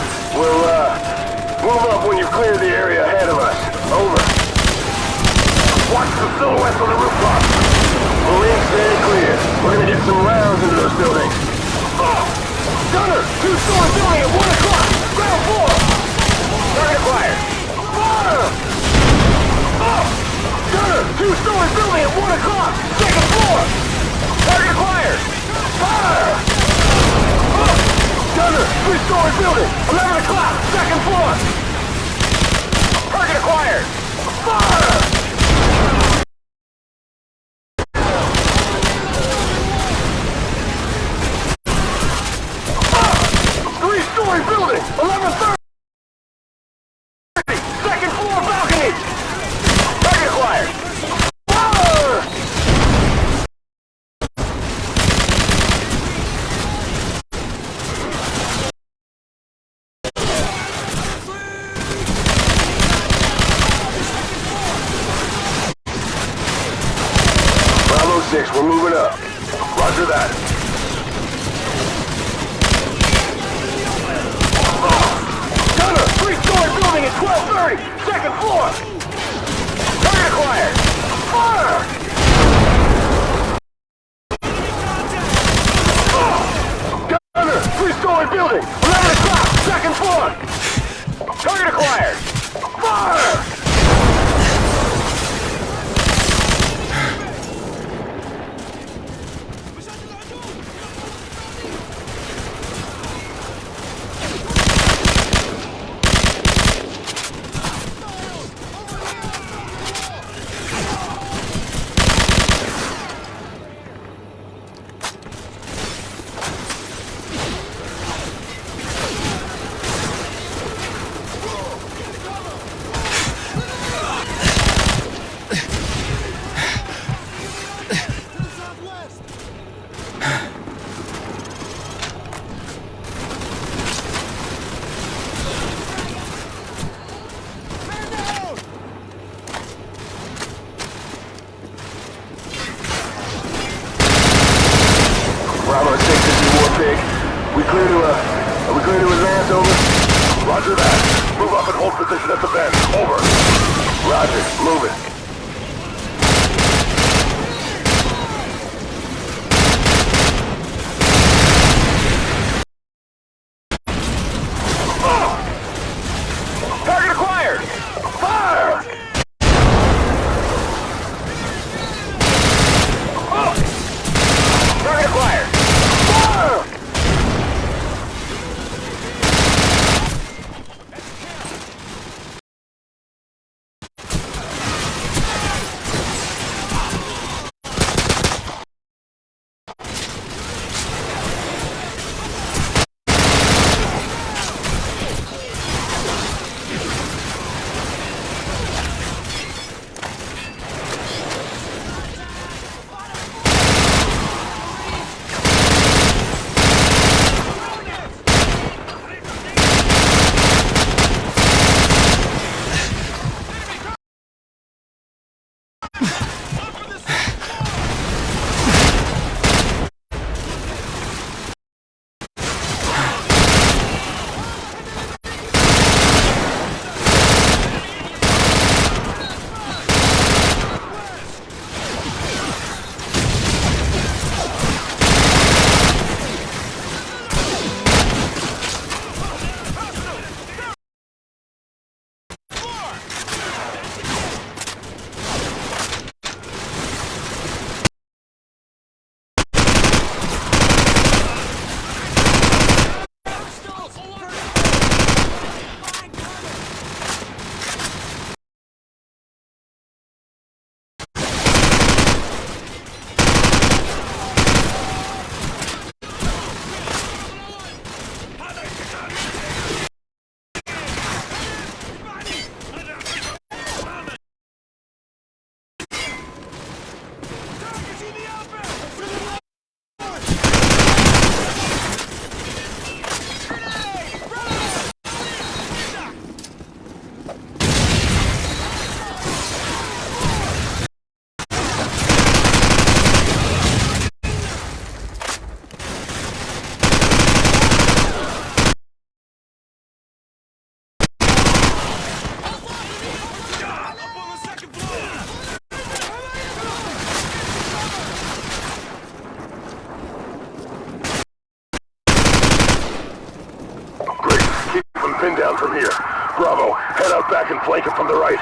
Pin down from here. Bravo, head out back and flank him from the right.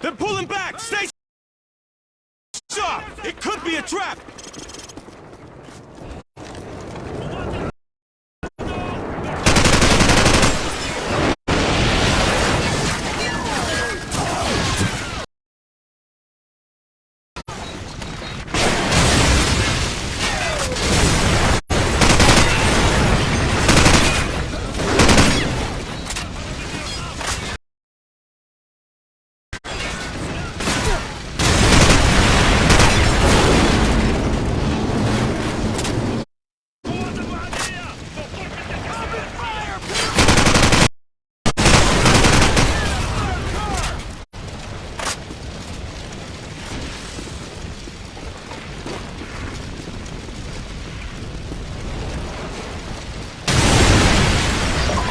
They're pulling back! Stay sharp! It could be a trap!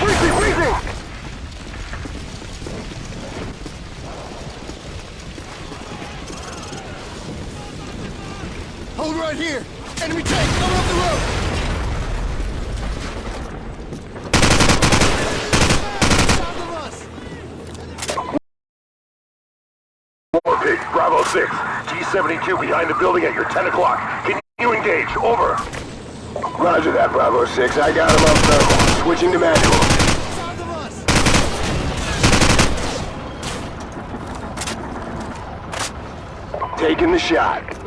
Freezing, freezing! Hold right here! Enemy tank coming up the road! Bravo 6. T-72 behind the building at your 10 o'clock. Can you engage? Over. Roger that, Bravo 6. I got him on thermal. Switching to manual. Taking the shot.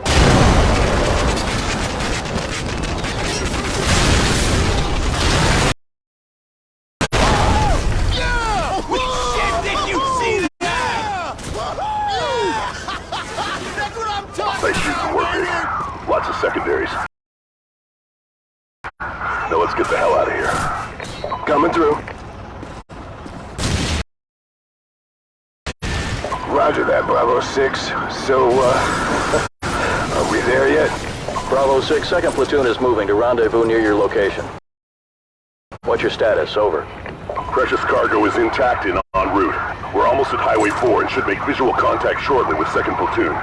Bravo 6. So, uh, are we there yet? Bravo 6, 2nd platoon is moving to rendezvous near your location. What's your status? Over. Precious cargo is intact and en route. We're almost at Highway 4 and should make visual contact shortly with 2nd Platoon.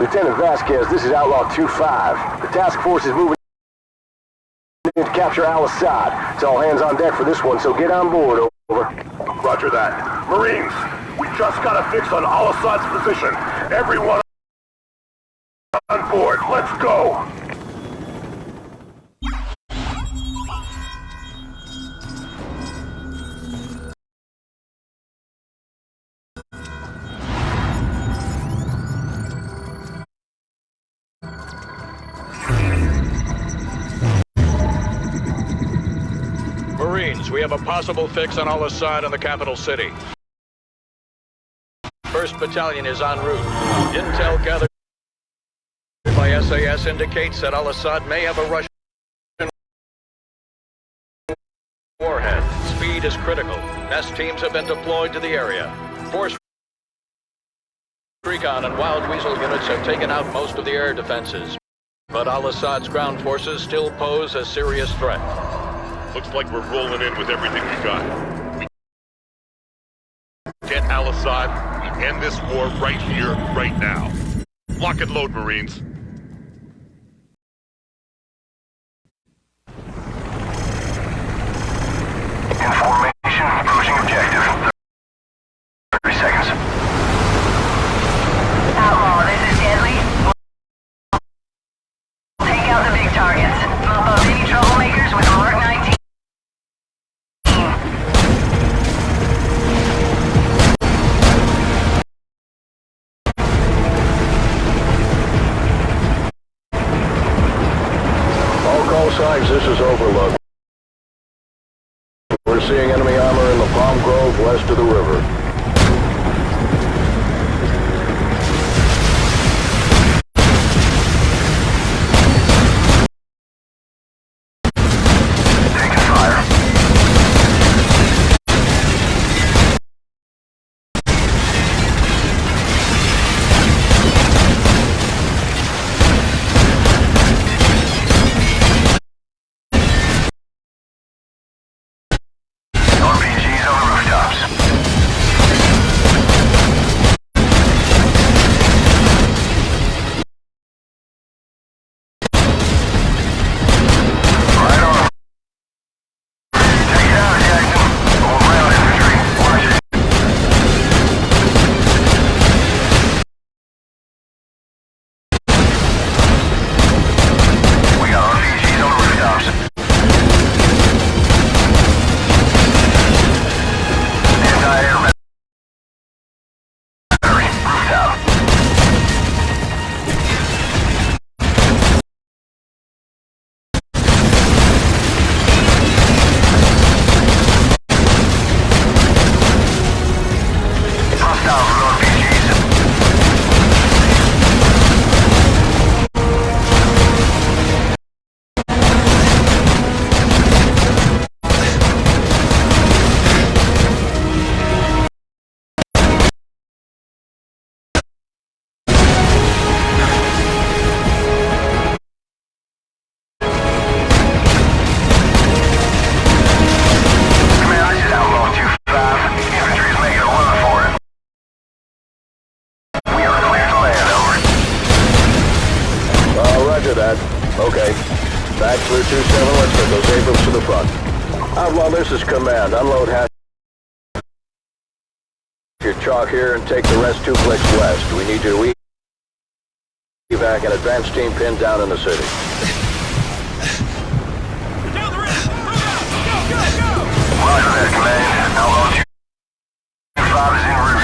Lieutenant Vasquez, this is Outlaw 2-5. The task force is moving in to capture Al-Asad. It's all hands on deck for this one, so get on board, over. Roger that. Marines, we just got a fix on Al-Asad's position. Everyone on board, let's go! Have a possible fix on Al-Asad in the capital city. First Battalion is en route. Intel gathered by SAS indicates that Al-Asad may have a Russian warhead. Speed is critical. Nest teams have been deployed to the area. Force Recon and Wild Weasel units have taken out most of the air defenses. But Al-Asad's ground forces still pose a serious threat. Looks like we're rolling in with everything we got. We get Al-Asad, we end this war right here, right now. Lock and load, Marines. Information, approaching objective. out here and take the rest two clicks west. We need you to evac an advance team pinned down in the city. Down the ridge! Move out! Go, go, go! Roger that, Command. Outlaw 2-5 is en route.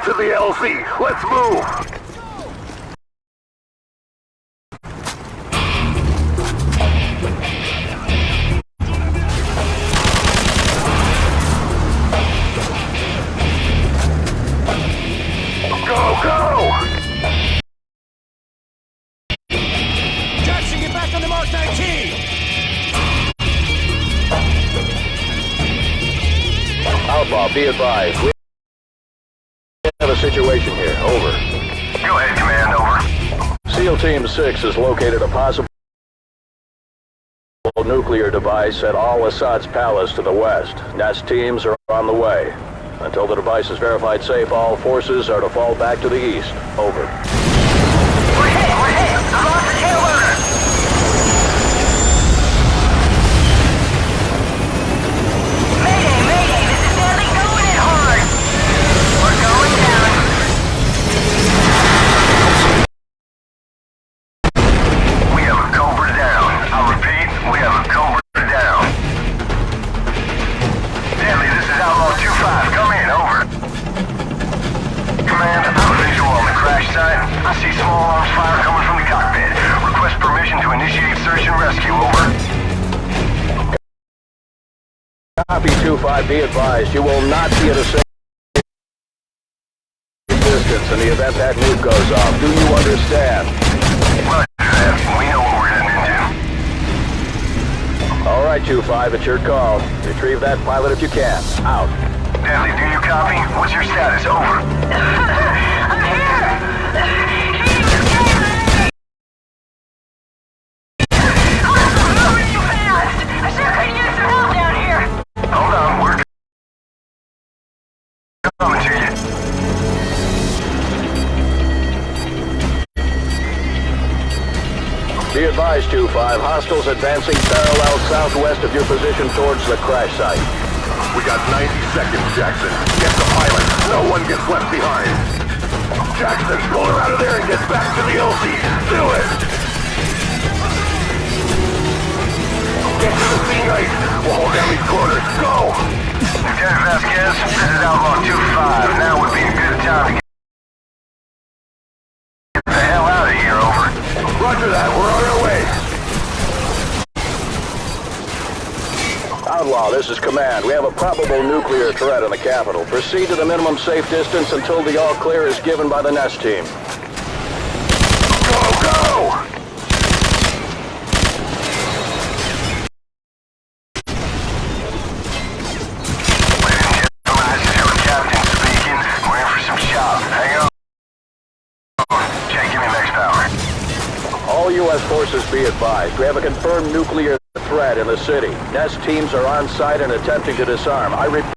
Get to the LZ. Let's move. Go, go! Team 6 has located a possible nuclear device at Al-Asad's palace to the west. Nest teams are on the way. Until the device is verified safe, all forces are to fall back to the east. Over. 5, be advised, you will not be at a safe distance in the event that nuke goes off. Do you understand? We know what we're. All right, 2-5, it's your call. Retrieve that pilot if you can. Out. Deadly, do you copy? What's your status? Over. I'm here! Advised, 2-5, hostiles advancing parallel southwest of your position towards the crash site. We got 90 seconds, Jackson. Get the pilot. No one gets left behind. Jackson, pull her out of there and get back to the LZ. Do it! Get to the Sea Knight. We'll hold down these corners. Go! Lieutenant Vasquez, this is Outlaw 2-5. Now would be a good time to get the hell out of here, over. Roger that. We're on our way. Outlaw, this is Command. We have a probable nuclear threat in the capital. Proceed to the minimum safe distance until the all clear is given by the Nest team. Go, go! U.S. forces be advised. We have a confirmed nuclear threat in the city. Nest teams are on site and attempting to disarm. I repeat.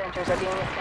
现在就在盯。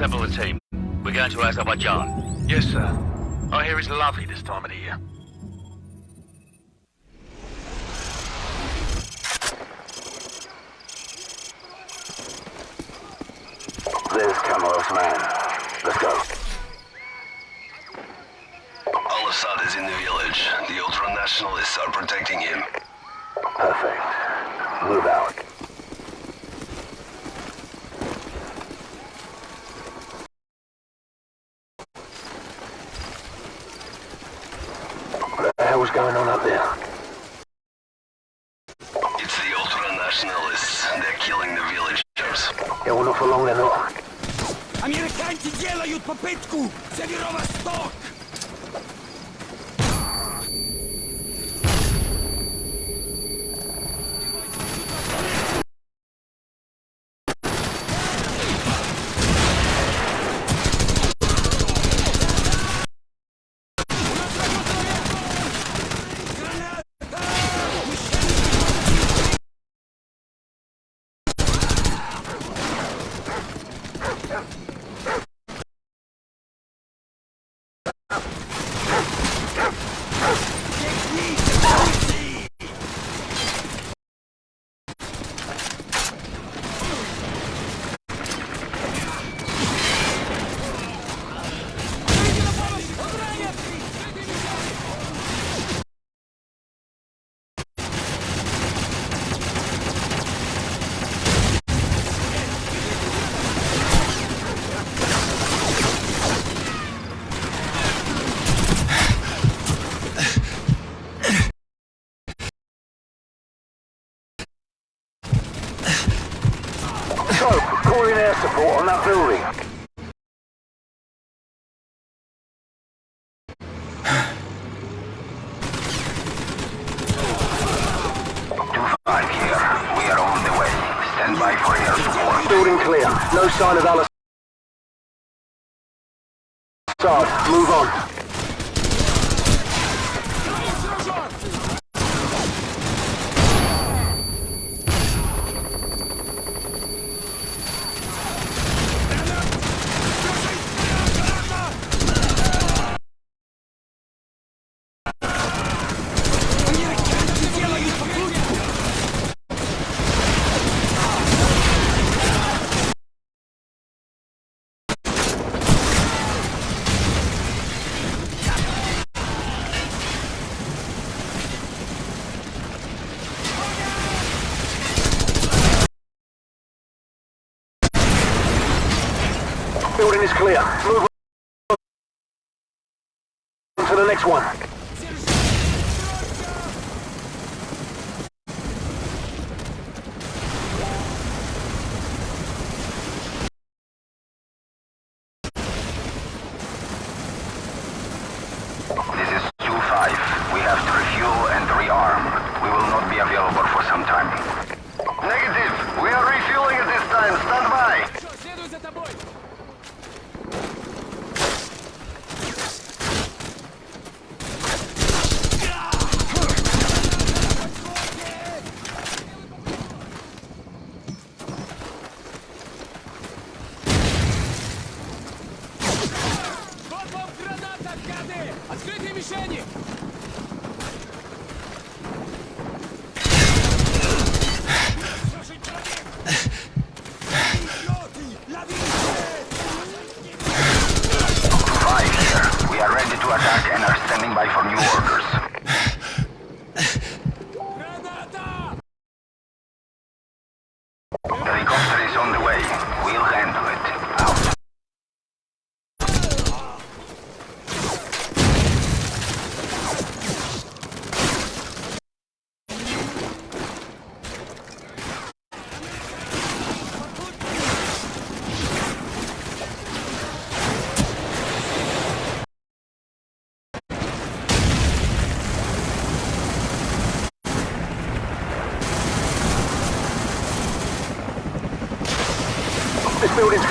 assemble the team. We're going to Azerbaijan. Yes, sir. I hear it's lovely this time of the year. on that building. Two-five here. We are on the way. Stand by for air support. Building clear. No sign of Alice. Move on. Next one.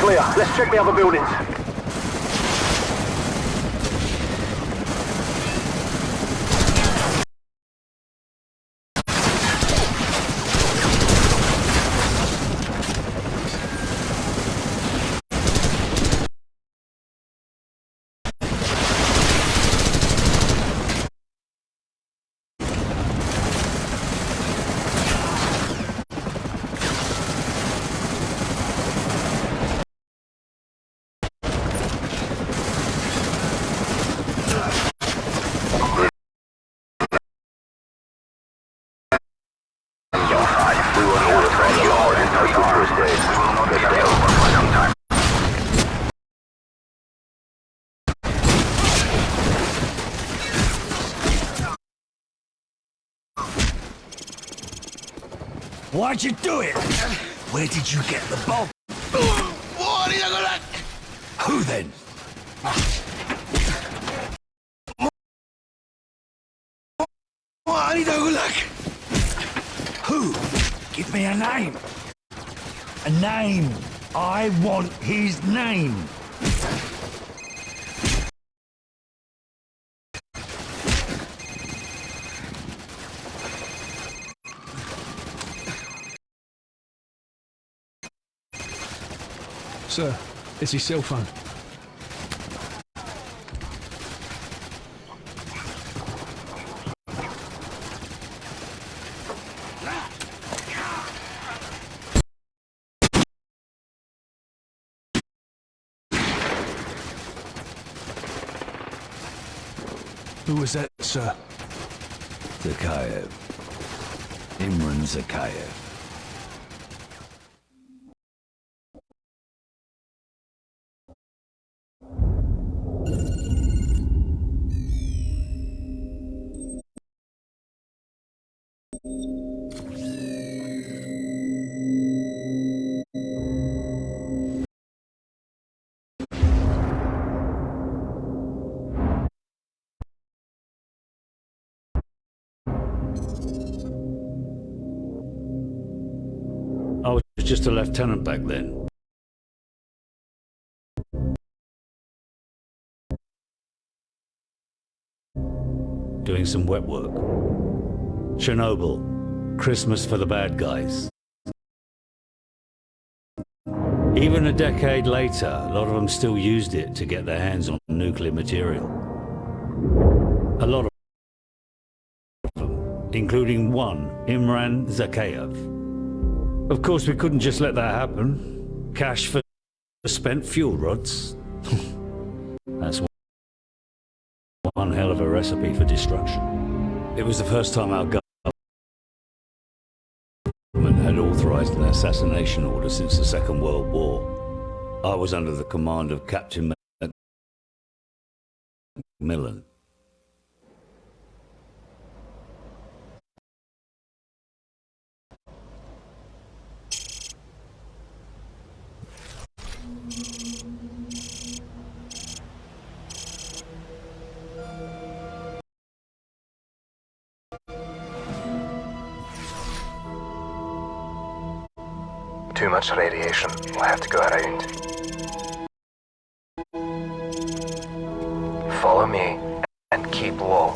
Clear. Let's check the other buildings. We will order from the Lord and rearm. We will not be available for some time. Why'd you do it? Where did you get the bomb? Who then? Who? Give me a name. A name. I want his name. Sir, it's his cell phone. Who was that, sir? Zakhaev. Imran Zakhaev. A lieutenant back then. Doing some wet work. Chernobyl. Christmas for the bad guys. Even a decade later, a lot of them still used it to get their hands on nuclear material. A lot of them, including one, Imran Zakhaev. Of course, we couldn't just let that happen. Cash for spent fuel rods. That's one hell of a recipe for destruction. It was the first time our government had authorized an assassination order since the Second World War. I was under the command of Captain Macmillan. Too much radiation. We'll have to go around. Follow me and keep low.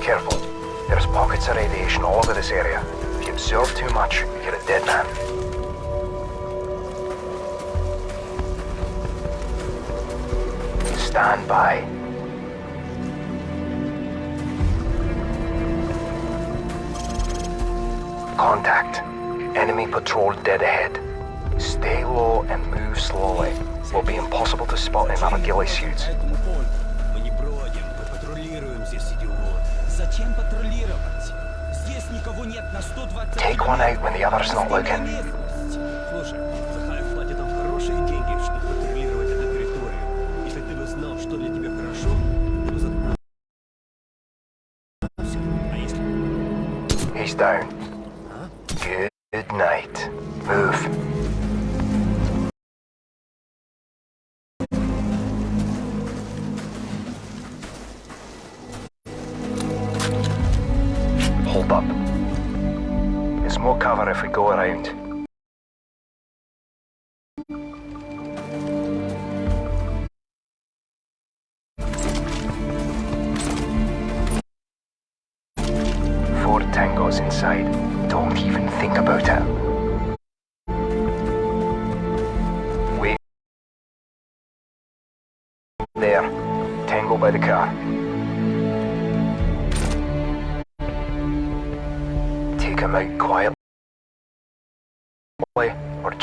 Careful. There's pockets of radiation all over this area. If you absorb too much, you're a dead man. Stand by. Contact. Enemy patrol dead ahead. Stay low and move slowly. Will be impossible to spot in our ghillie suits. Мы не бродим, мы патрулируем здесь, идиот. Зачем патрулировать? Здесь никого нет на 120... Take one out when the other's not looking.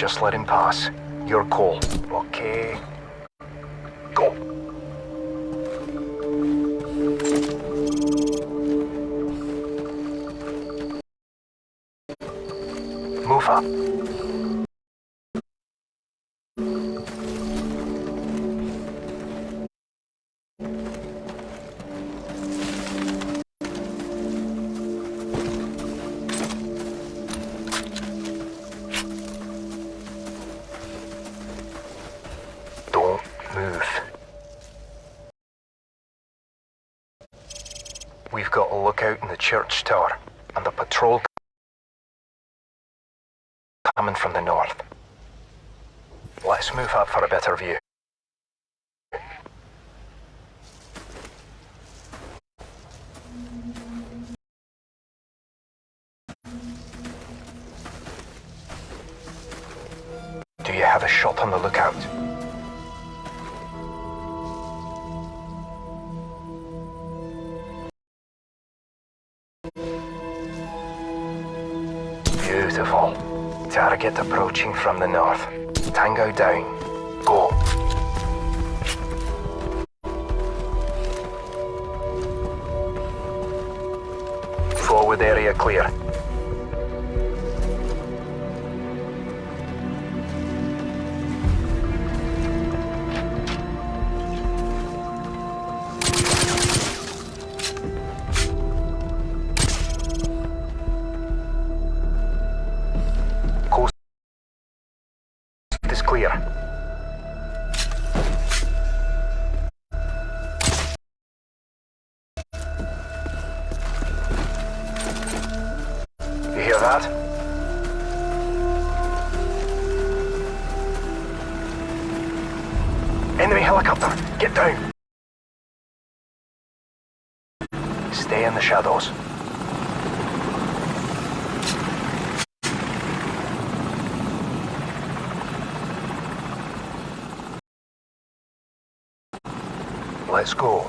Just let him pass. Your call. Okay. Church tower, and the patrol coming from the north. Let's move up for a better view. Do you have a shot on the lookout? Target approaching from the north. Tango down. Go. Forward area clear. Let's go.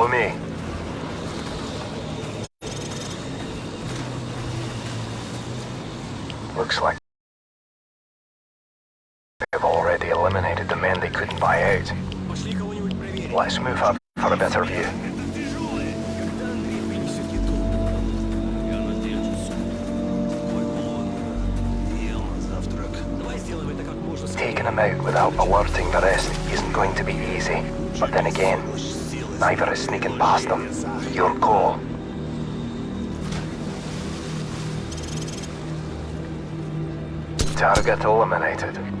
Follow me. Looks like they've already eliminated the men they couldn't buy out. Let's move up for a better view. Taking them out without alerting the rest isn't going to be easy. But then again, neither is sneaking past them. Your call. Target eliminated.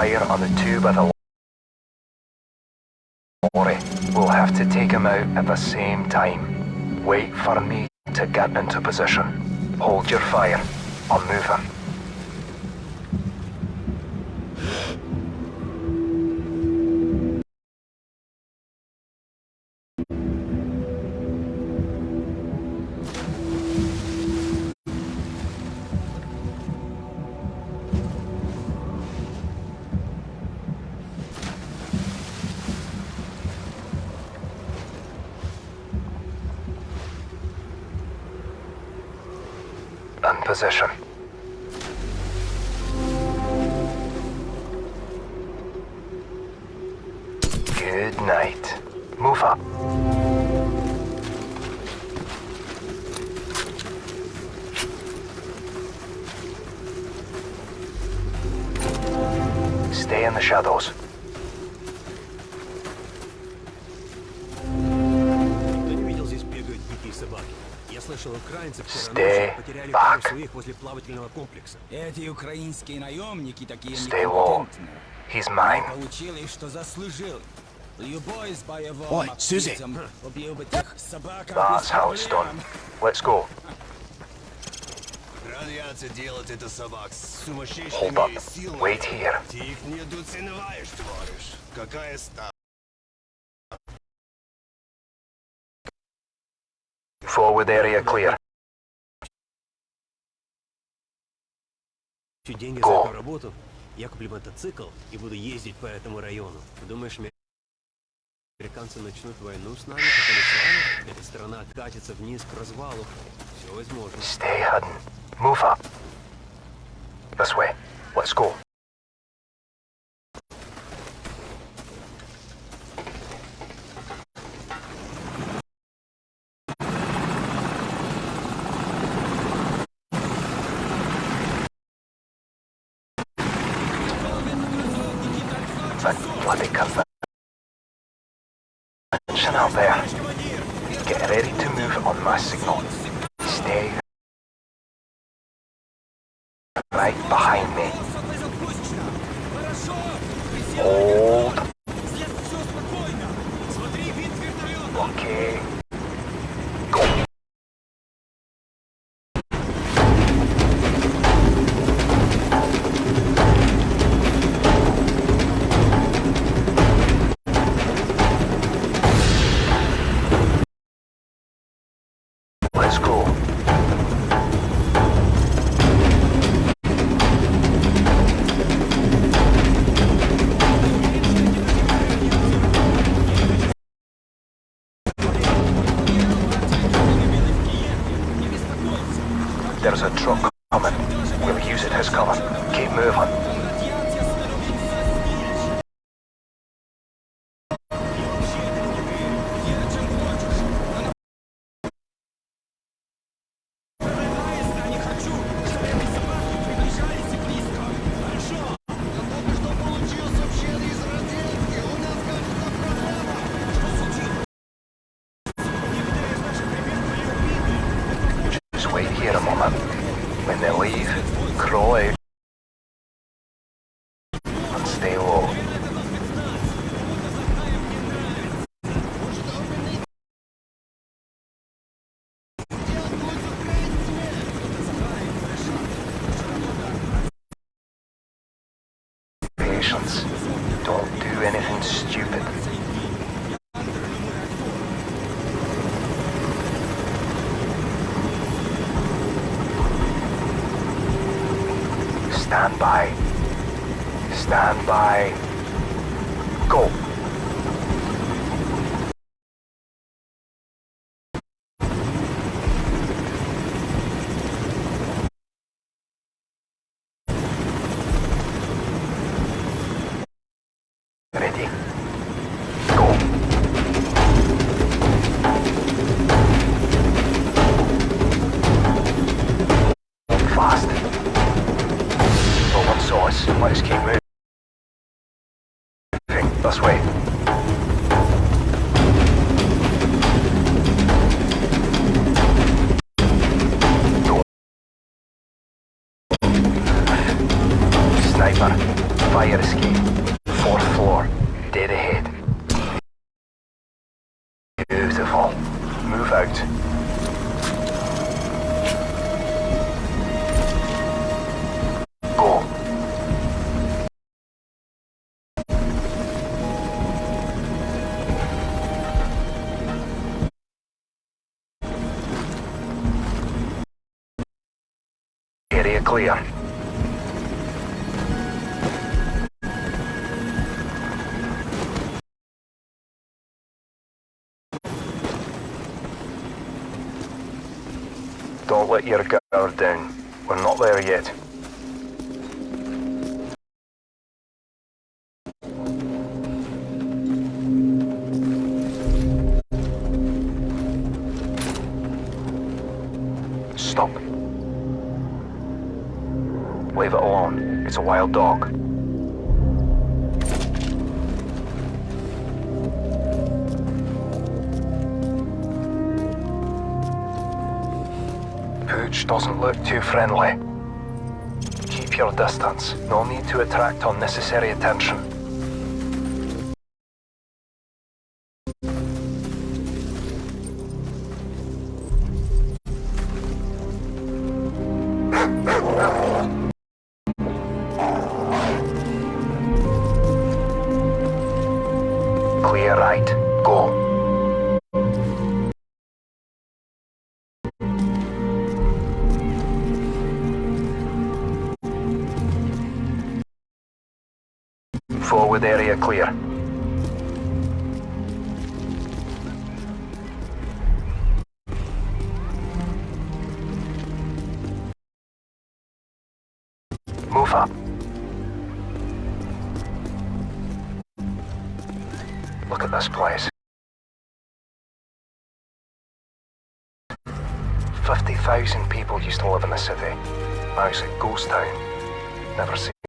Fire on the lorry. We'll have to take him out at the same time. Wait for me to get into position. Hold your fire. I'm moving. Position. потеряли back. пару своих возле плавательного комплекса. Эти украинские наемники такие Stay low. некомпетентные. He's mine. Получили, что заслужил. Любой с боевым Ой, Сюзи. активом убил бы тех собак That's how it's done. Let's go. Радиация делает это собак с Hold сумасшедшими up. силами. Wait here. Ты их недооцениваешь, товарищ. Какая ставка? Forward area clear. Заплачу деньги за эту работу, я куплю мотоцикл и буду ездить по этому району. Думаешь, ме- американцы начнут войну с нами, с вами? Эта страна катится вниз к развалу. Все возможно. Stay hidden. Move up. This way. Let's go. Out there. Get ready to move on my signal. Stay right behind me. Hold. Don't do anything stupid. Stand by. Stand by. Go. This way. Down. We're not there yet. Stop. Leave it alone. It's a wild dog. Doesn't look too friendly. Keep your distance. No need to attract unnecessary attention. A ghost town. Never seen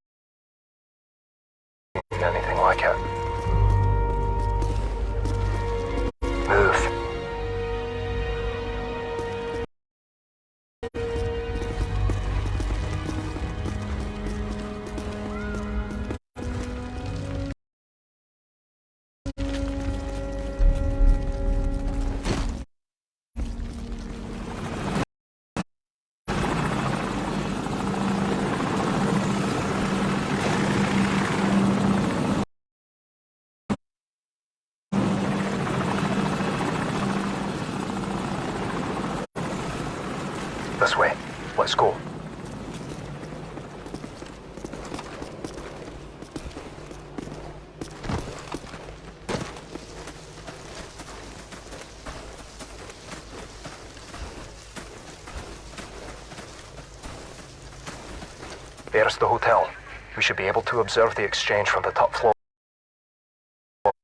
the hotel. We should be able to observe the exchange from the top floor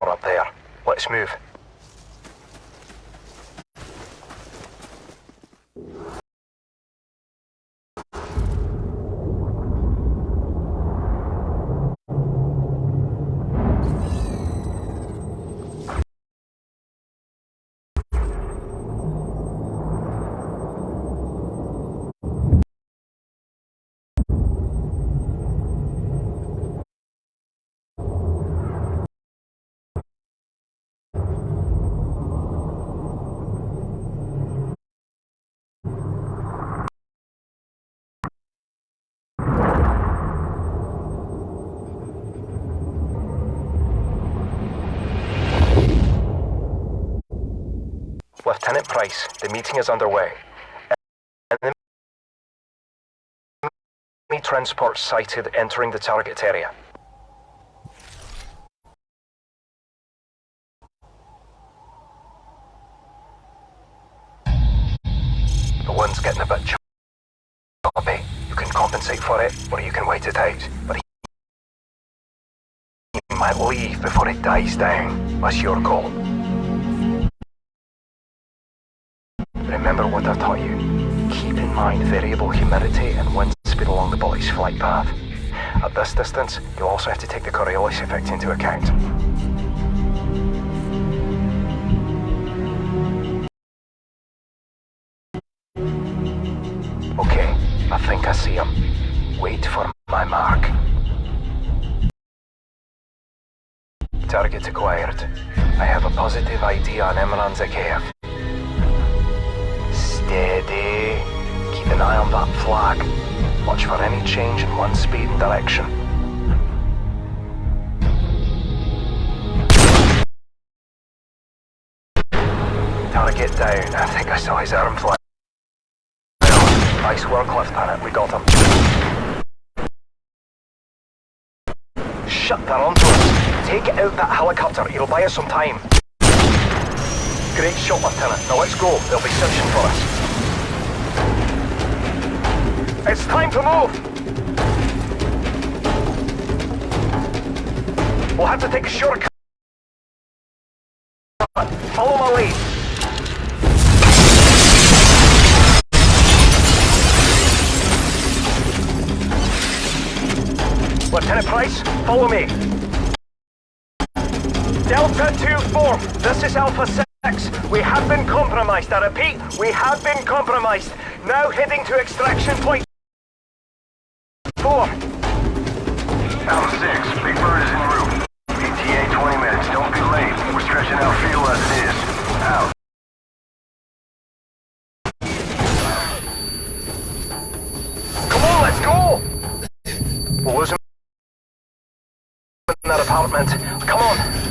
up there. Let's move. Lieutenant Price, the meeting is underway. Enemy transport sighted entering the target area. The one's getting a bit choppy. You can compensate for it, or you can wait it out. But he might leave before it dies down. That's your call. Remember what I taught you. Keep in mind variable humidity and wind speed along the bullet's flight path. At this distance, you'll also have to take the Coriolis effect into account. Okay, I think I see him. Wait for my mark. Target acquired. I have a positive ID on Imran Zakhaev. Steady. Keep an eye on that flag. Watch for any change in one speed and direction. Target down. I think I saw his arm fly. Nice work, Lieutenant. We got him. Shut that onto us. Take out that helicopter. It'll buy us some time. Great shot, Lieutenant. Now let's go. They'll be searching for us. It's time to move! We'll have to take a shortcut. Follow my lead. Lieutenant Price, follow me. Delta 2-4, this is Alpha 6. We have been compromised. I repeat, we have been compromised. Now heading to extraction point 4. Alpha 6, Big Bird is en route. ETA 20 minutes. Don't be late. We're stretching out fuel as it is. Out. Come on, let's go! In that apartment. Come on.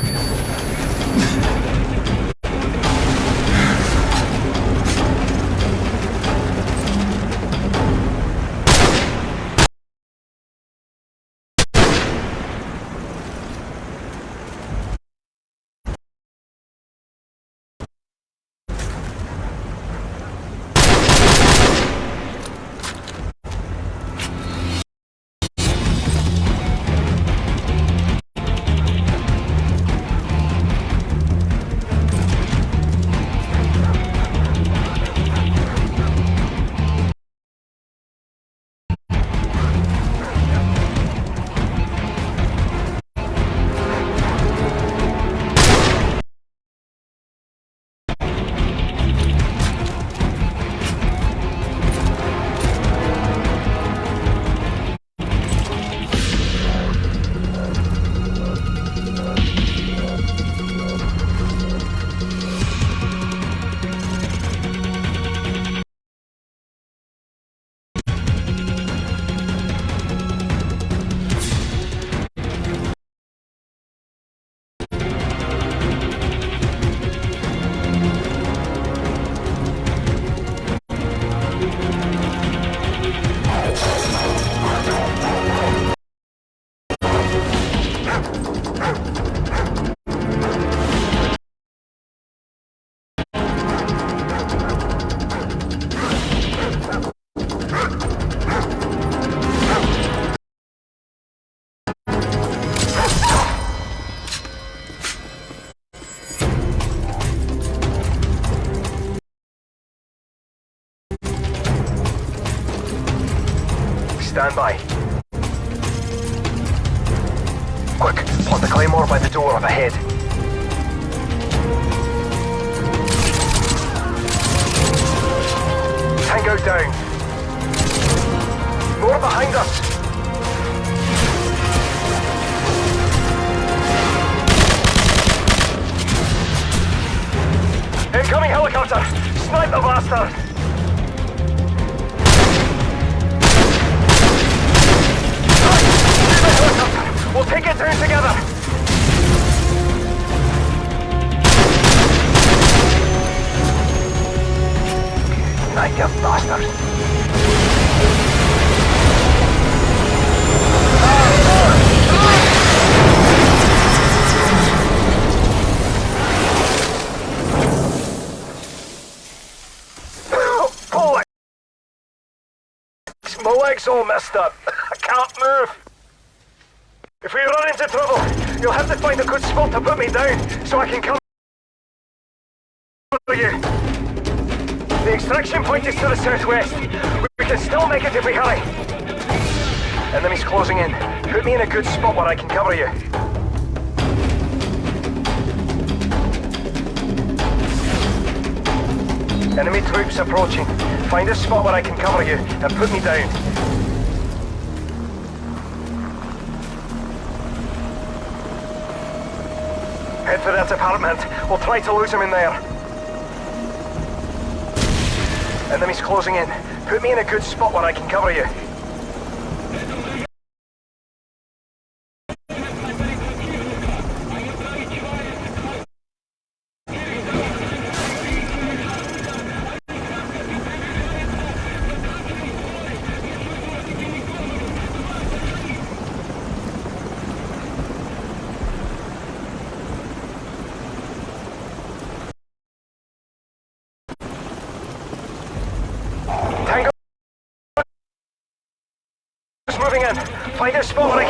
Stand by. Quick, plant the claymore by the door up ahead. Tango down. More behind us. Incoming helicopter! Snipe the bastard! We'll take it down together! Night, you bastard! Bollocks! My leg's all messed up. I can't move. If we run into trouble, you'll have to find a good spot to put me down so I can come you. The extraction point is to the southwest. We can still make it if we hurry. Enemies closing in. Put me in a good spot where I can cover you. Enemy troops approaching. Find a spot where I can cover you and put me down. For that apartment. We'll try to lose him in there. Enemies closing in. Put me in a good spot where I can cover you. Tango is moving in. Find a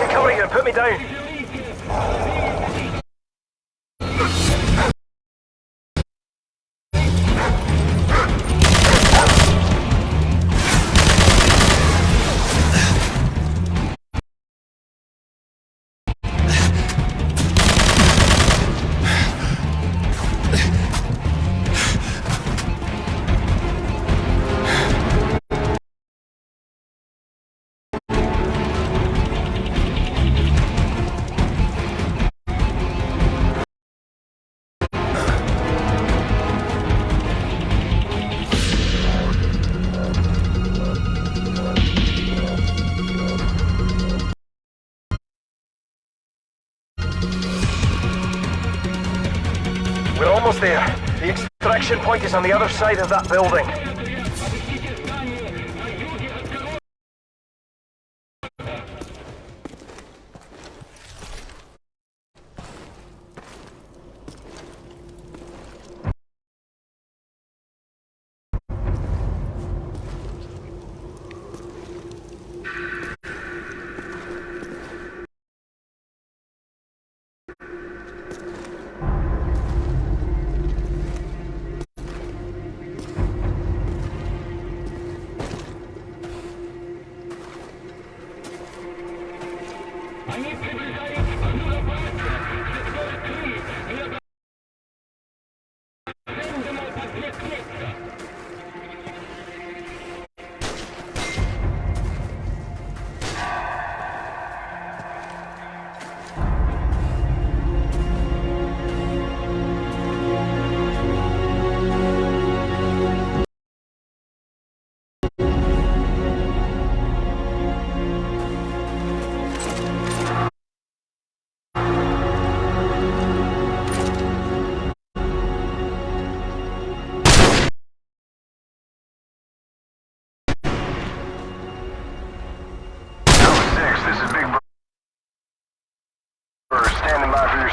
extraction point is on the other side of that building.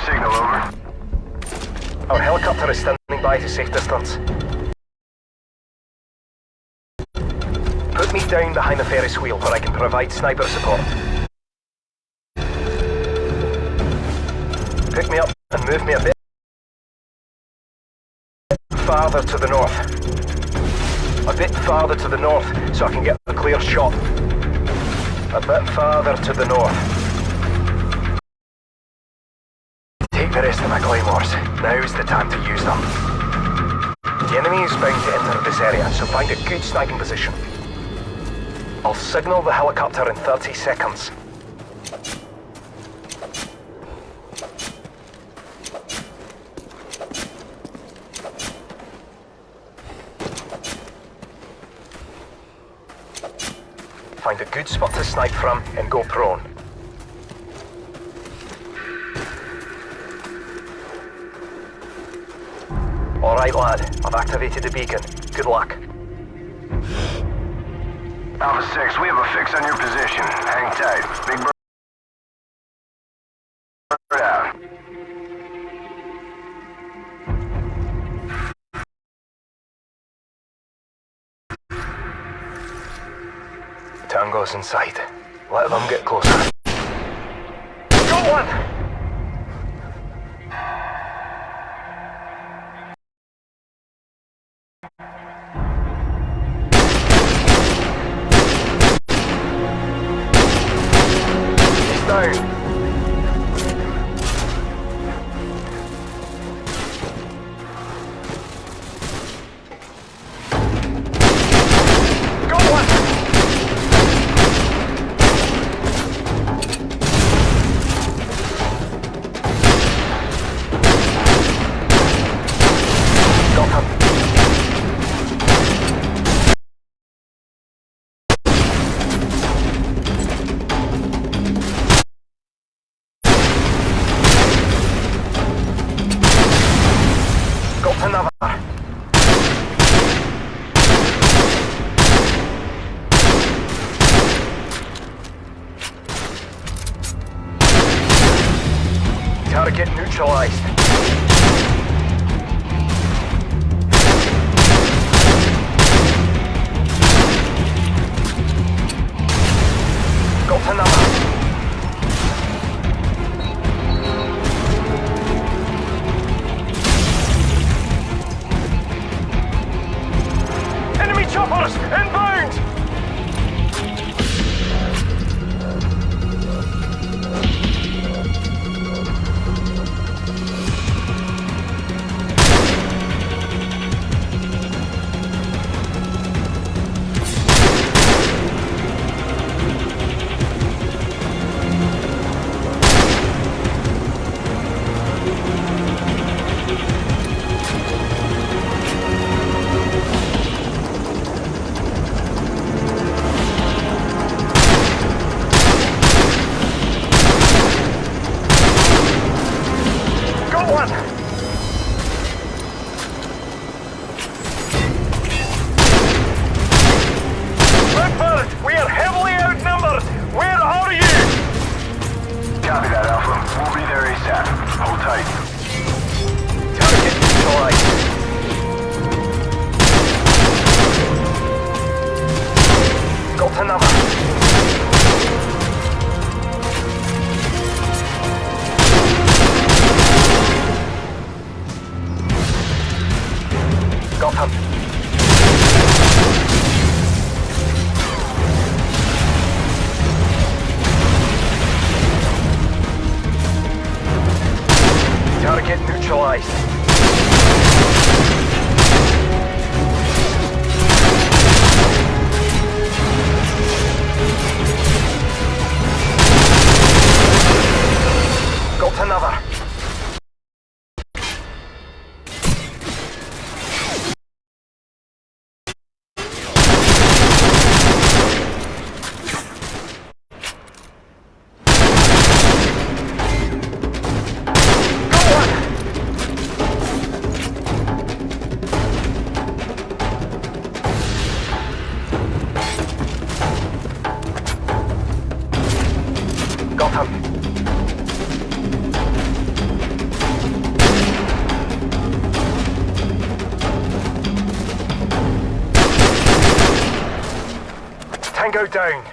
Signal, over. Our helicopter is standing by to safe distance. Put me down behind the Ferris wheel where I can provide sniper support. Pick me up and move me a bit farther to the north. A bit farther to the north so I can get a clear shot. A bit farther to the north. The rest of my claymores. Now's the time to use them. The enemy is bound to enter this area, so find a good sniping position. I'll signal the helicopter in 30 seconds. Find a good spot to snipe from and go prone. Alright lad, I've activated the beacon. Good luck. Alpha 6, we have a fix on your position. Hang tight. Big Bird out. Tango's inside. Let them get closer. He's down.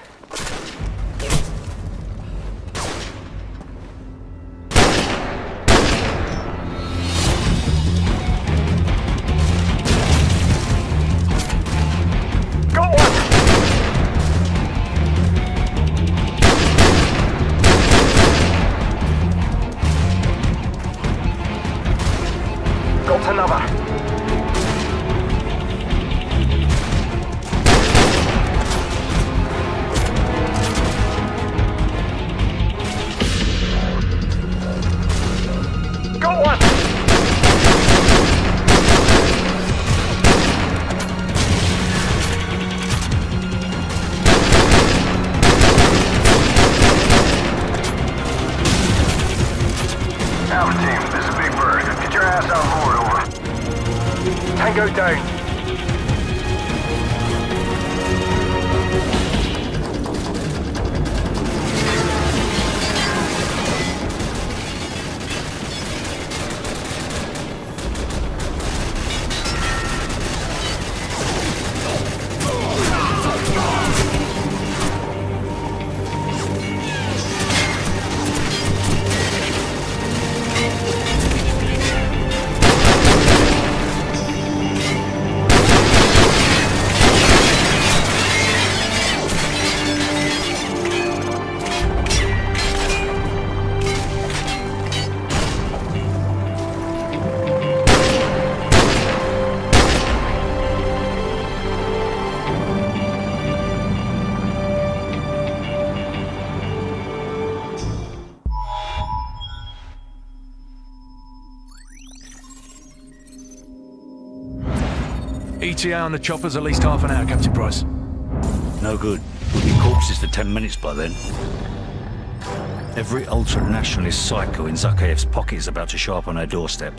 ETA on the chopper's at least half an hour, Captain Price. No good. We'll be corpses for ten minutes by then. Every ultra-nationalist psycho in Zakhaev's pocket is about to show up on our doorstep,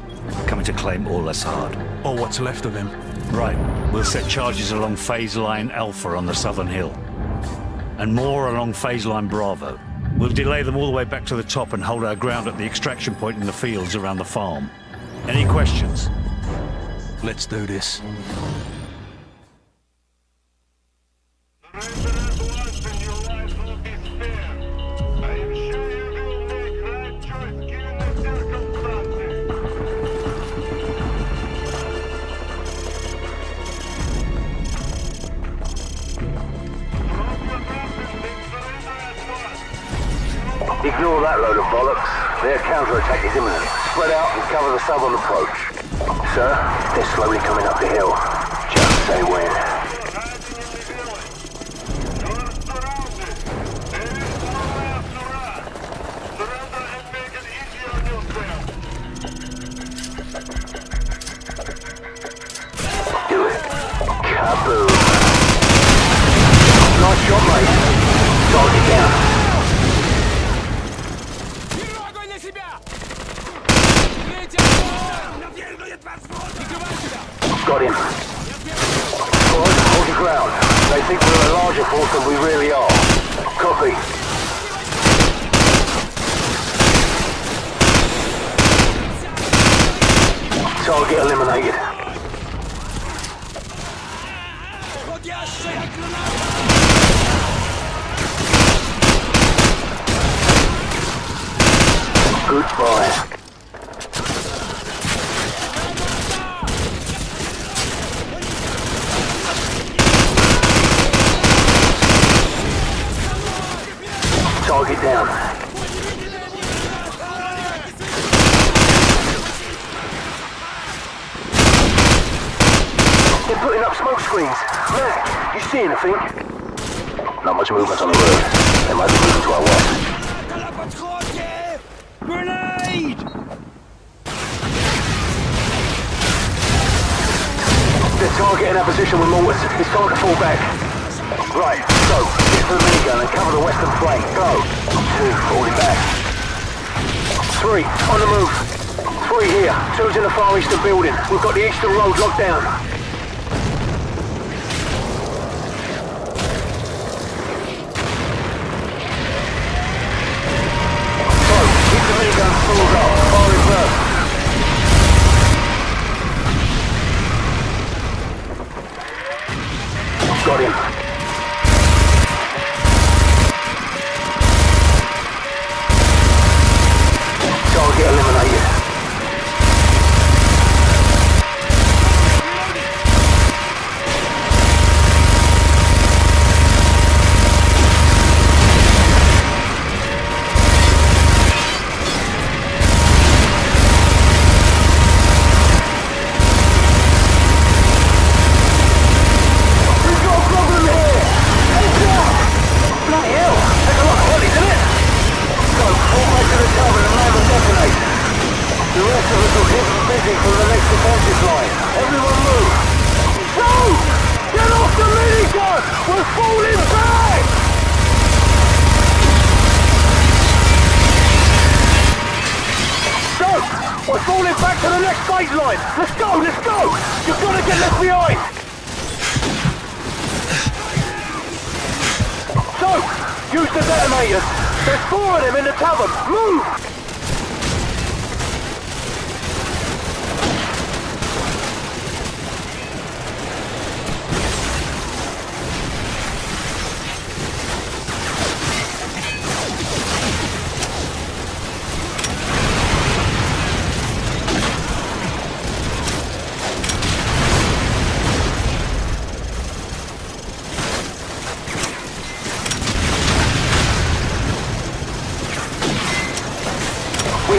coming to claim Al-Asad's hard. Or what's left of him. Right. We'll set charges along Phase Line Alpha on the southern hill. And more along Phase Line Bravo. We'll delay them all the way back to the top and hold our ground at the extraction point in the fields around the farm. Any questions? Let's do this.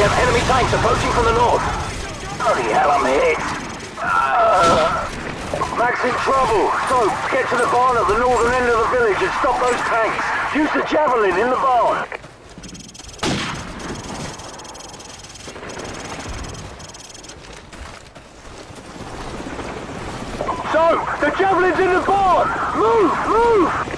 Have enemy tanks approaching from the north. Bloody hell, I'm hit. Uh, in trouble. So, get to the barn at the northern end of the village and stop those tanks. Use the javelin in the barn. So, the javelin's in the barn! Move, move!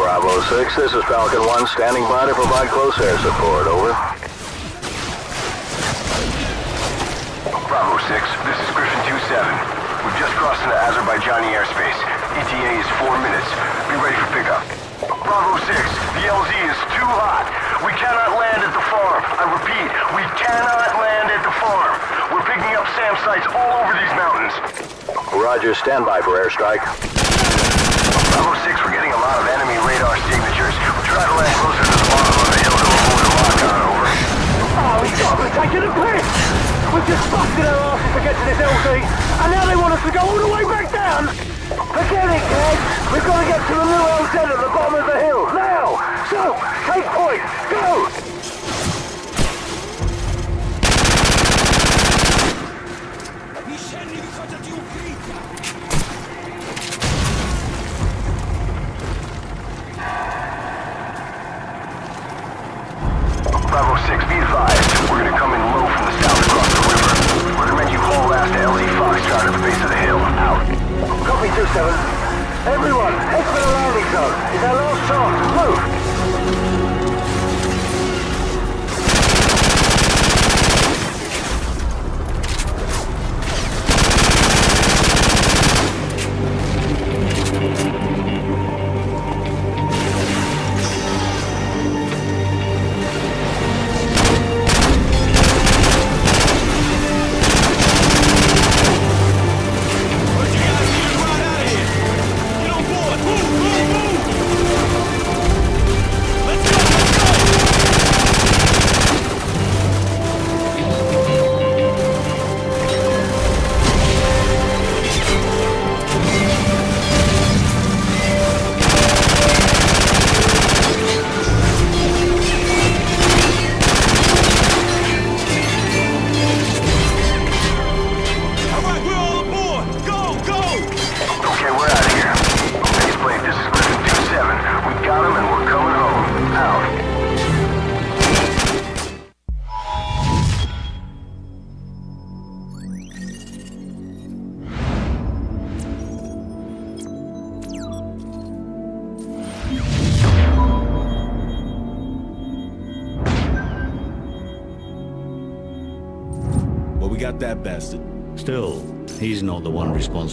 Bravo 6, this is Falcon 1, standing by to provide close air support, over. Bravo 6, this is Griffen 2-7. We've just crossed into Azerbaijani airspace. ETA is four minutes. Be ready for pickup. Bravo 6, the LZ is too hot. We cannot land at the farm. I repeat, we cannot land at the farm. We're picking up SAM sites all over these mountains. Roger, stand by for airstrike.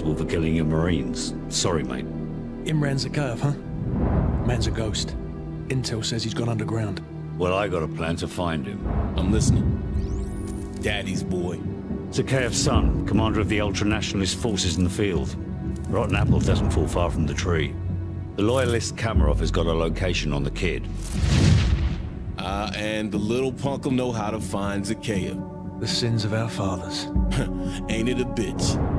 Responsible for killing your Marines. Sorry, mate. Imran Zakhaev, huh? Man's a ghost. Intel says he's gone underground. Well, I got a plan to find him. I'm listening. Daddy's boy. Zakhaev's son, commander of the ultra-nationalist forces in the field. Rotten apple doesn't fall far from the tree. The loyalist Kamarov has got a location on the kid. Ah, and the little punk'll know how to find Zakhaev. The sins of our fathers. Ain't it a bitch?